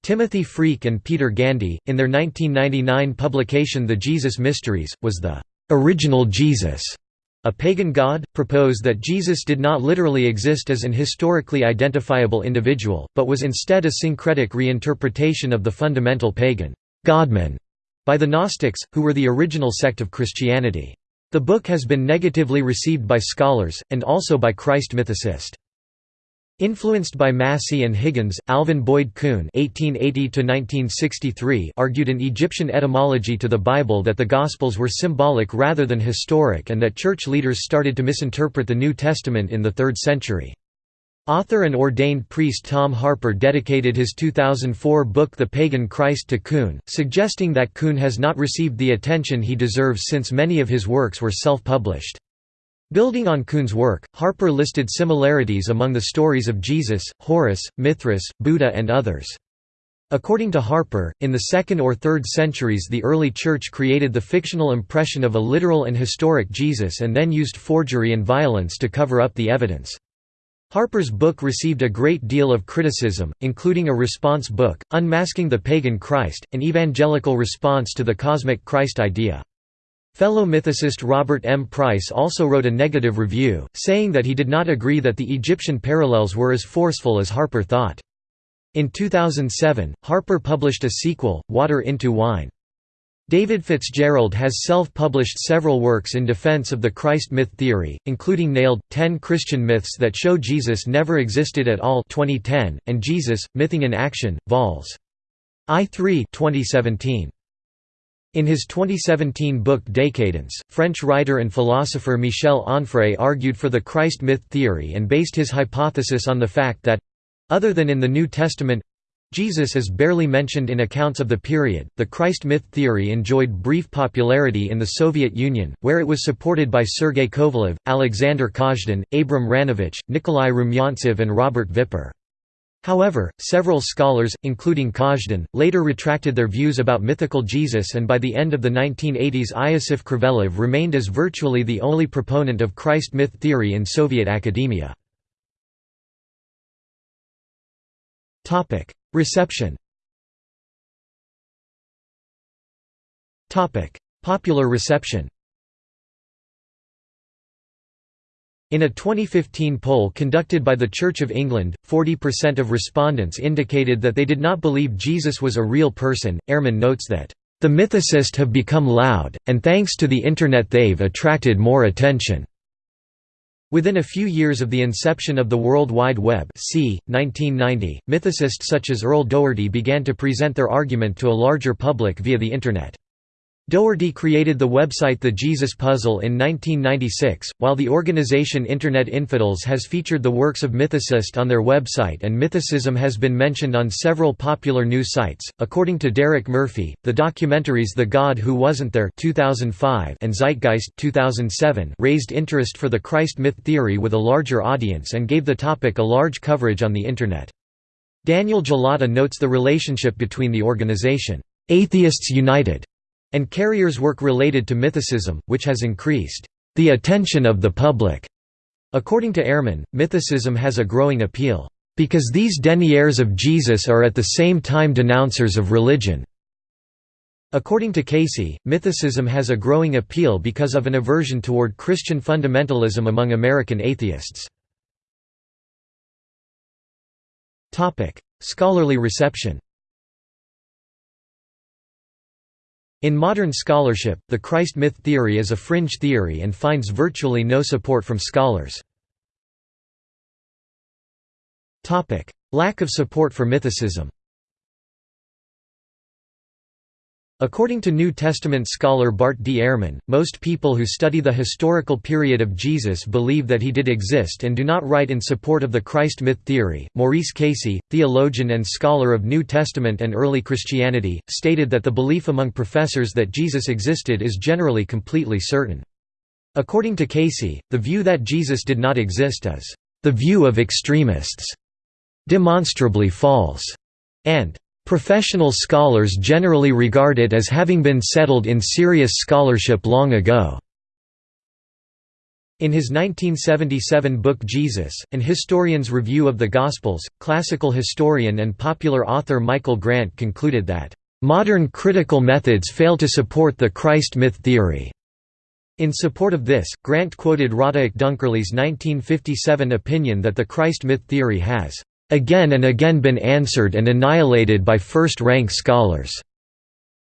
Timothy Freke and Peter Gandy, in their 1999 publication The Jesus Mysteries, was the original Jesus a pagan god, proposed that Jesus did not literally exist as an historically identifiable individual, but was instead a syncretic reinterpretation of the fundamental pagan godman by the Gnostics, who were the original sect of Christianity. The book has been negatively received by scholars, and also by Christ mythicists. Influenced by Massey and Higgins, Alvin Boyd Kuhn (1880–1963) argued an Egyptian etymology to the Bible that the Gospels were symbolic rather than historic, and that church leaders started to misinterpret the New Testament in the 3rd century. Author and ordained priest Tom Harpur dedicated his 2004 book The Pagan Christ to Kuhn, suggesting that Kuhn has not received the attention he deserves since many of his works were self-published. Building on Kuhn's work, Harpur listed similarities among the stories of Jesus, Horus, Mithras, Buddha and others. According to Harpur, in the 2nd or 3rd centuries the early Church created the fictional impression of a literal and historic Jesus and then used forgery and violence to cover up the evidence. Harpur's book received a great deal of criticism, including a response book, Unmasking the Pagan Christ, an evangelical response to the cosmic Christ idea. Fellow mythicist Robert M. Price also wrote a negative review, saying that he did not agree that the Egyptian parallels were as forceful as Harpur thought. In 2007, Harpur published a sequel, Water into Wine. David Fitzgerald has self-published several works in defense of the Christ myth theory, including Nailed, 10 Christian Myths That Show Jesus Never Existed at All 2010, and Jesus, Mything in Action, Vols. I3 2017. In his 2017 book Décadence, French writer and philosopher Michel Onfray argued for the Christ myth theory and based his hypothesis on the fact that—other than in the New Testament, Jesus is barely mentioned in accounts of the period. The Christ myth theory enjoyed brief popularity in the Soviet Union, where it was supported by Sergei Kovalev, Alexander Kazhdan, Abram Ranovich, Nikolai Rumyantsev, and Robert Vipper. However, several scholars, including Kazhdan, later retracted their views about mythical Jesus and by the end of the 1980s Iosif Krivelev remained as virtually the only proponent of Christ myth theory in Soviet academia. Reception Popular reception In a 2015 poll conducted by the Church of England, 40% of respondents indicated that they did not believe Jesus was a real person. Ehrman notes that, The mythicists have become loud, and thanks to the Internet they've attracted more attention. Within a few years of the inception of the World Wide Web c. 1990, mythicists such as Earl Doherty began to present their argument to a larger public via the Internet. Doherty created the website The Jesus Puzzle in 1996, while the organization Internet Infidels has featured the works of mythicists on their website and mythicism has been mentioned on several popular news sites. According to Derek Murphy, the documentaries The God Who Wasn't There 2005 and Zeitgeist 2007 raised interest for the Christ myth theory with a larger audience and gave the topic a large coverage on the Internet. Daniel Gullotta notes the relationship between the organization, Atheists United and Carrier's work related to mythicism, which has increased the attention of the public. According to Ehrman, mythicism has a growing appeal, because these deniers of Jesus are at the same time denouncers of religion. According to Casey, mythicism has a growing appeal because of an aversion toward Christian fundamentalism among American atheists. Scholarly reception In modern scholarship, the Christ myth theory is a fringe theory and finds virtually no support from scholars. Lack of support for mythicism According to New Testament scholar Bart D. Ehrman, most people who study the historical period of Jesus believe that he did exist and do not write in support of the Christ myth theory. Maurice Casey, theologian and scholar of New Testament and early Christianity, stated that the belief among professors that Jesus existed is generally completely certain. According to Casey, the view that Jesus did not exist is the view of extremists, demonstrably false, and Professional scholars generally regard it as having been settled in serious scholarship long ago. In his 1977 book Jesus, An Historian's Review of the Gospels, classical historian and popular author Michael Grant concluded that, "...modern critical methods fail to support the Christ myth theory." In support of this, Grant quoted Roderick Dunkerley's 1957 opinion that the Christ myth theory has again and again been answered and annihilated by first-rank scholars."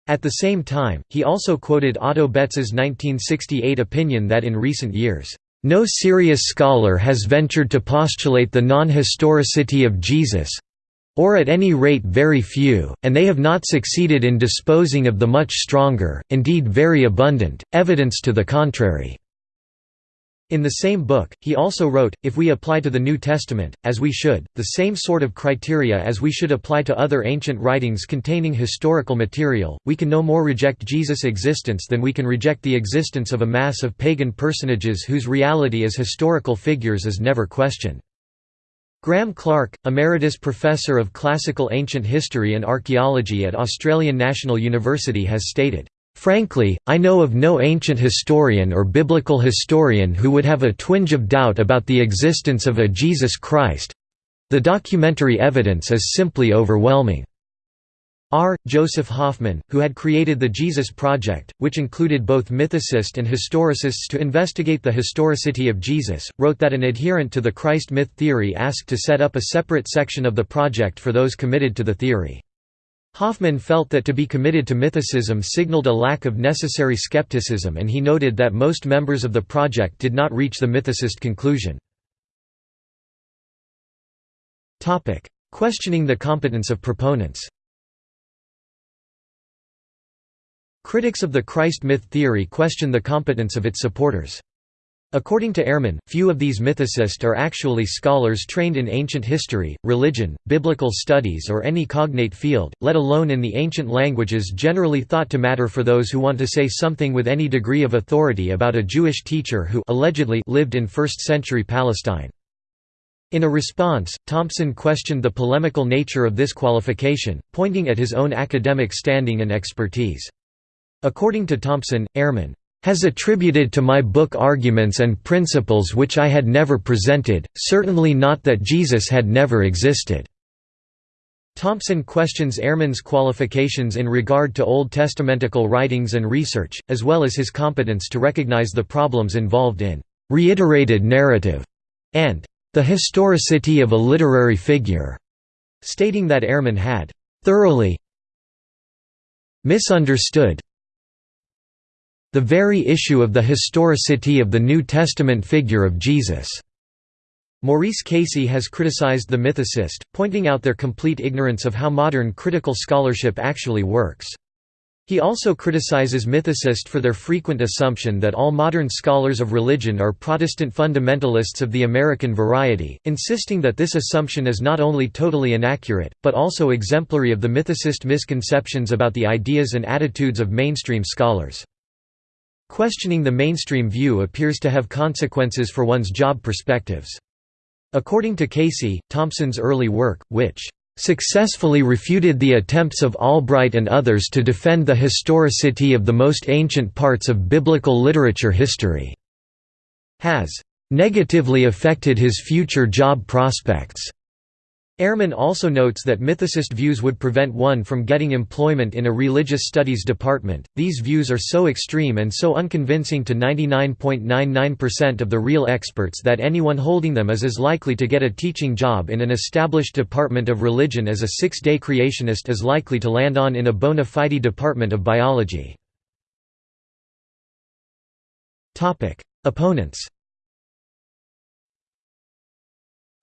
At the same time, he also quoted Otto Betz's 1968 opinion that in recent years, "...no serious scholar has ventured to postulate the non-historicity of Jesus or at any rate very few, and they have not succeeded in disposing of the much stronger, indeed very abundant, evidence to the contrary." In the same book, he also wrote, If we apply to the New Testament, as we should, the same sort of criteria as we should apply to other ancient writings containing historical material, we can no more reject Jesus' existence than we can reject the existence of a mass of pagan personages whose reality as historical figures is never questioned. Graeme Clarke, Emeritus Professor of Classical Ancient History and Archaeology at Australian National University has stated, Frankly, I know of no ancient historian or biblical historian who would have a twinge of doubt about the existence of a Jesus Christ. The documentary evidence is simply overwhelming. R. Joseph Hoffman, who had created the Jesus Project, which included both mythicists and historicists to investigate the historicity of Jesus, wrote that an adherent to the Christ myth theory asked to set up a separate section of the project for those committed to the theory. Hoffman felt that to be committed to mythicism signaled a lack of necessary skepticism and he noted that most members of the project did not reach the mythicist conclusion. Questioning the competence of proponents Critics of the Christ myth theory question the competence of its supporters. According to Ehrman, few of these mythicists are actually scholars trained in ancient history, religion, biblical studies or any cognate field, let alone in the ancient languages generally thought to matter for those who want to say something with any degree of authority about a Jewish teacher who allegedly lived in 1st-century Palestine. In a response, Thompson questioned the polemical nature of this qualification, pointing at his own academic standing and expertise. According to Thompson, Ehrman has attributed to my book arguments and principles which I had never presented, certainly not that Jesus had never existed." Thompson questions Ehrman's qualifications in regard to Old Testamentical writings and research, as well as his competence to recognize the problems involved in reiterated narrative and the historicity of a literary figure, stating that Ehrman had thoroughly misunderstood the very issue of the historicity of the New Testament figure of Jesus. Maurice Casey has criticized the mythicist, pointing out their complete ignorance of how modern critical scholarship actually works. He also criticizes mythicists for their frequent assumption that all modern scholars of religion are Protestant fundamentalists of the American variety, insisting that this assumption is not only totally inaccurate, but also exemplary of the mythicist misconceptions about the ideas and attitudes of mainstream scholars. Questioning the mainstream view appears to have consequences for one's job perspectives. According to Casey, Thompson's early work, which successfully refuted the attempts of Albright and others to defend the historicity of the most ancient parts of biblical literature history, has negatively affected his future job prospects. Ehrman also notes that mythicist views would prevent one from getting employment in a religious studies department. These views are so extreme and so unconvincing to 99.99% of the real experts that anyone holding them is as likely to get a teaching job in an established department of religion as a six day creationist is likely to land on in a bona fide department of biology. Opponents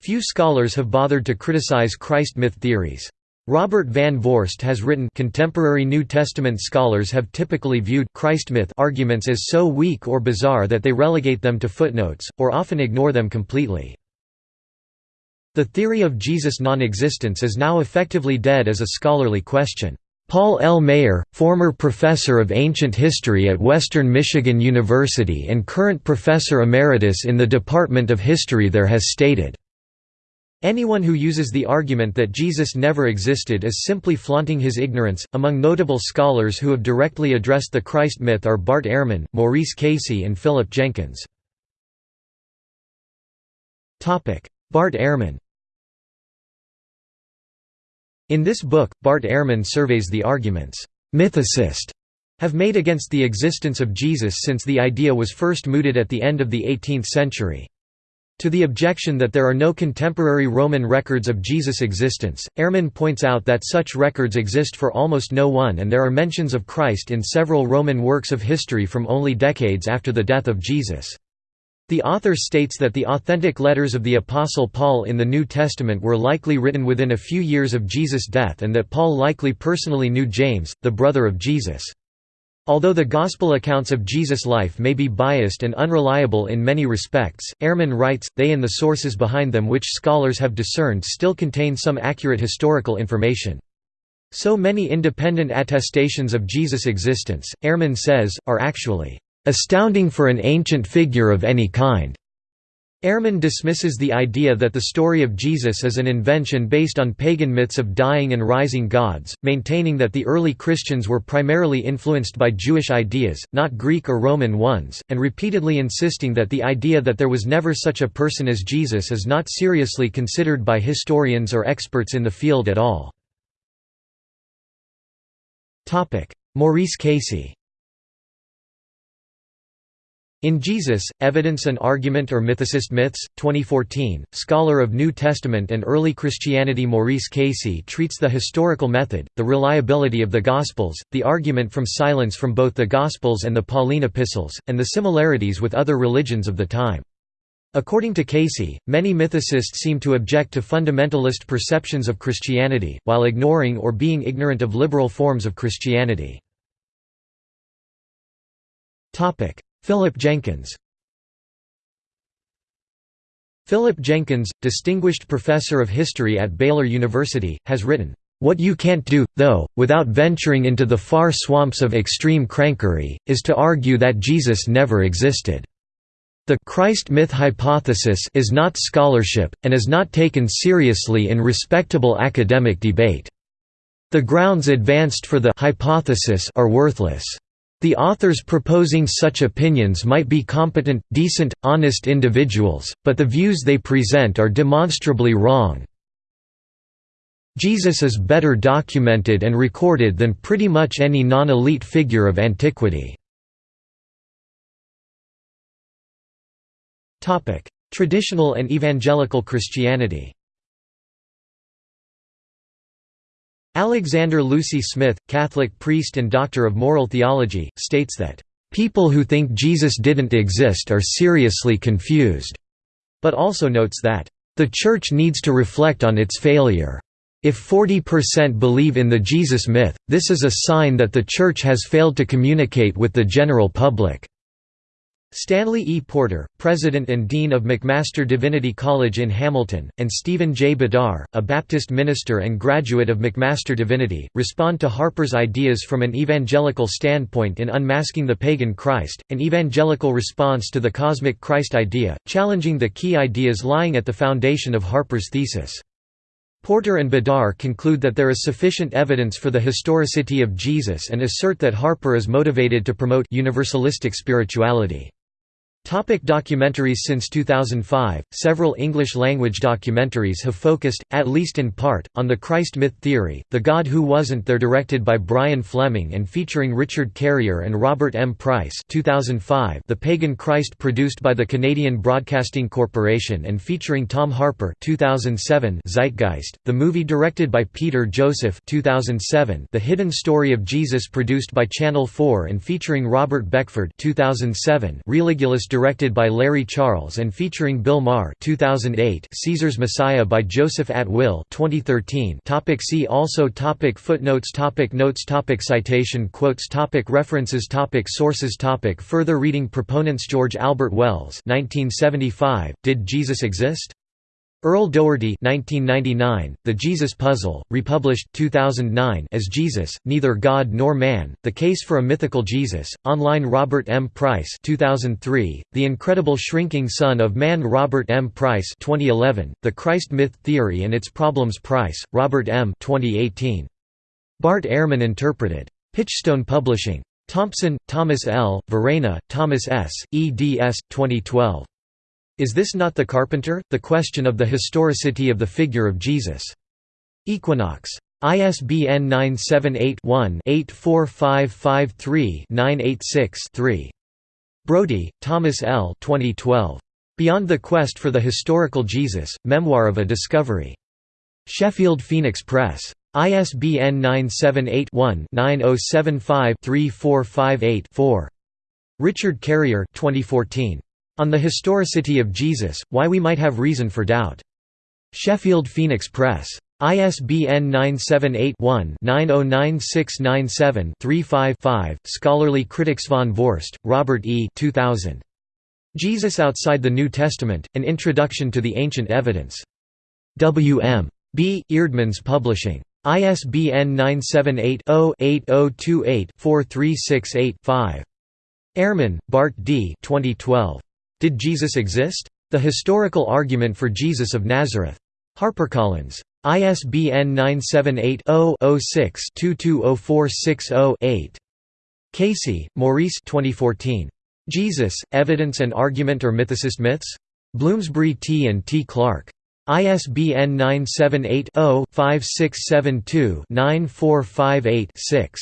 Few scholars have bothered to criticize Christ myth theories. Robert Van Voorst has written contemporary New Testament scholars have typically viewed Christ myth arguments as so weak or bizarre that they relegate them to footnotes, or often ignore them completely. The theory of Jesus' non-existence is now effectively dead as a scholarly question. Paul L. Maier, former professor of ancient history at Western Michigan University and current professor emeritus in the Department of History there has stated, Anyone who uses the argument that Jesus never existed is simply flaunting his ignorance. Among notable scholars who have directly addressed the Christ myth are Bart Ehrman, Maurice Casey, and Philip Jenkins. Topic: Bart Ehrman In this book, Bart Ehrman surveys the arguments mythicists have made against the existence of Jesus since the idea was first mooted at the end of the 18th century. To the objection that there are no contemporary Roman records of Jesus' existence, Ehrman points out that such records exist for almost no one and there are mentions of Christ in several Roman works of history from only decades after the death of Jesus. The author states that the authentic letters of the Apostle Paul in the New Testament were likely written within a few years of Jesus' death and that Paul likely personally knew James, the brother of Jesus. Although the Gospel accounts of Jesus' life may be biased and unreliable in many respects, Ehrman writes, they and the sources behind them which scholars have discerned still contain some accurate historical information. So many independent attestations of Jesus' existence, Ehrman says, are actually astounding for an ancient figure of any kind. Ehrman dismisses the idea that the story of Jesus is an invention based on pagan myths of dying and rising gods, maintaining that the early Christians were primarily influenced by Jewish ideas, not Greek or Roman ones, and repeatedly insisting that the idea that there was never such a person as Jesus is not seriously considered by historians or experts in the field at all. Maurice Casey in Jesus, Evidence and Argument or Mythicist Myths, 2014, scholar of New Testament and early Christianity Maurice Casey treats the historical method, the reliability of the Gospels, the argument from silence from both the Gospels and the Pauline epistles, and the similarities with other religions of the time. According to Casey, many mythicists seem to object to fundamentalist perceptions of Christianity, while ignoring or being ignorant of liberal forms of Christianity. Philip Jenkins Philip Jenkins, distinguished professor of history at Baylor University, has written, "...what you can't do, though, without venturing into the far swamps of extreme crankery, is to argue that Jesus never existed. The Christ myth hypothesis is not scholarship, and is not taken seriously in respectable academic debate. The grounds advanced for the hypothesis are worthless." The authors proposing such opinions might be competent, decent, honest individuals, but the views they present are demonstrably wrong. Jesus is better documented and recorded than pretty much any non-elite figure of antiquity." Traditional and evangelical Christianity Alexander Lucie-Smith, Catholic priest and doctor of moral theology, states that, "...people who think Jesus didn't exist are seriously confused," but also notes that, "...the Church needs to reflect on its failure." If 40% believe in the Jesus myth, this is a sign that the Church has failed to communicate with the general public. Stanley E. Porter, President and Dean of McMaster Divinity College in Hamilton, and Stephen J. Bedard, a Baptist minister and graduate of McMaster Divinity, respond to Harpur's ideas from an evangelical standpoint in Unmasking the Pagan Christ, an evangelical response to the cosmic Christ idea, challenging the key ideas lying at the foundation of Harpur's thesis. Porter and Bedard conclude that there is sufficient evidence for the historicity of Jesus and assert that Harpur is motivated to promote universalistic spirituality. Topic documentaries Since 2005, several English-language documentaries have focused, at least in part, on the Christ myth theory, The God Who Wasn't There directed by Brian Fleming and featuring Richard Carrier and Robert M. Price 2005, The Pagan Christ produced by the Canadian Broadcasting Corporation and featuring Tom Harpur 2007, Zeitgeist, the movie directed by Peter Joseph 2007, The Hidden Story of Jesus produced by Channel 4 and featuring Robert Beckford 2007, Religulous directed by Larry Charles and featuring Bill Maher 2008 Caesar's Messiah by Joseph Atwill 2013 topic See also topic Footnotes topic Notes topic Citation quotes topic References topic Sources topic Further reading Proponents George Albert Wells 1975, Did Jesus Exist? Earl Doherty 1999, The Jesus Puzzle, republished 2009 as Jesus, Neither God Nor Man, The Case for a Mythical Jesus, online Robert M. Price 2003, The Incredible Shrinking Son of Man Robert M. Price 2011, The Christ Myth Theory and Its Problems Price, Robert M. 2018. Bart Ehrman interpreted. Pitchstone Publishing. Thompson, Thomas L., Verenna, Thomas S., eds. 2012. Is this not the carpenter? The question of the historicity of the figure of Jesus. Equinox. ISBN 978-1-84553-986-3. Brodie, Thomas L. 2012. Beyond the Quest for the Historical Jesus, Memoir of a Discovery. Sheffield Phoenix Press. ISBN 978 one 9075 3458 4. Richard Carrier 2014. On the Historicity of Jesus, Why We Might Have Reason for Doubt. Sheffield Phoenix Press. ISBN 978-1-909697-35-5. Scholarly Critics Van Voorst, Robert E. 2000. Jesus Outside the New Testament, An Introduction to the Ancient Evidence. W. M. B. Eerdmans Publishing. ISBN 978 0 8028 4368 5. Ehrman, Bart D. 2012. Did Jesus exist? The Historical Argument for Jesus of Nazareth. HarperCollins. ISBN 978 0 6 220460 8 Casey, Maurice 2014. Jesus, Evidence and Argument or Mythicist Myths? Bloomsbury T. and T. Clark. ISBN 978 0 5672 9458 6.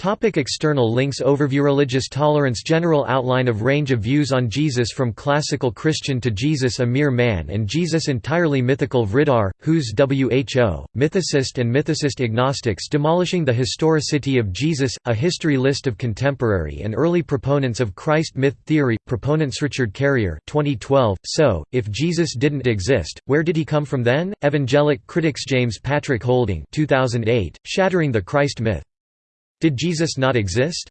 Topic external links Overview Religious tolerance General outline of range of views on Jesus from classical Christian to Jesus a mere man and Jesus entirely mythical Vridar, Who's WHO, Mythicist and Mythicist Agnostics Demolishing the Historicity of Jesus, a history list of contemporary and early proponents of Christ myth theory, proponents Richard Carrier 2012, So, if Jesus didn't exist, where did he come from then? Evangelic critics James Patrick Holding 2008, Shattering the Christ myth. Did Jesus not exist?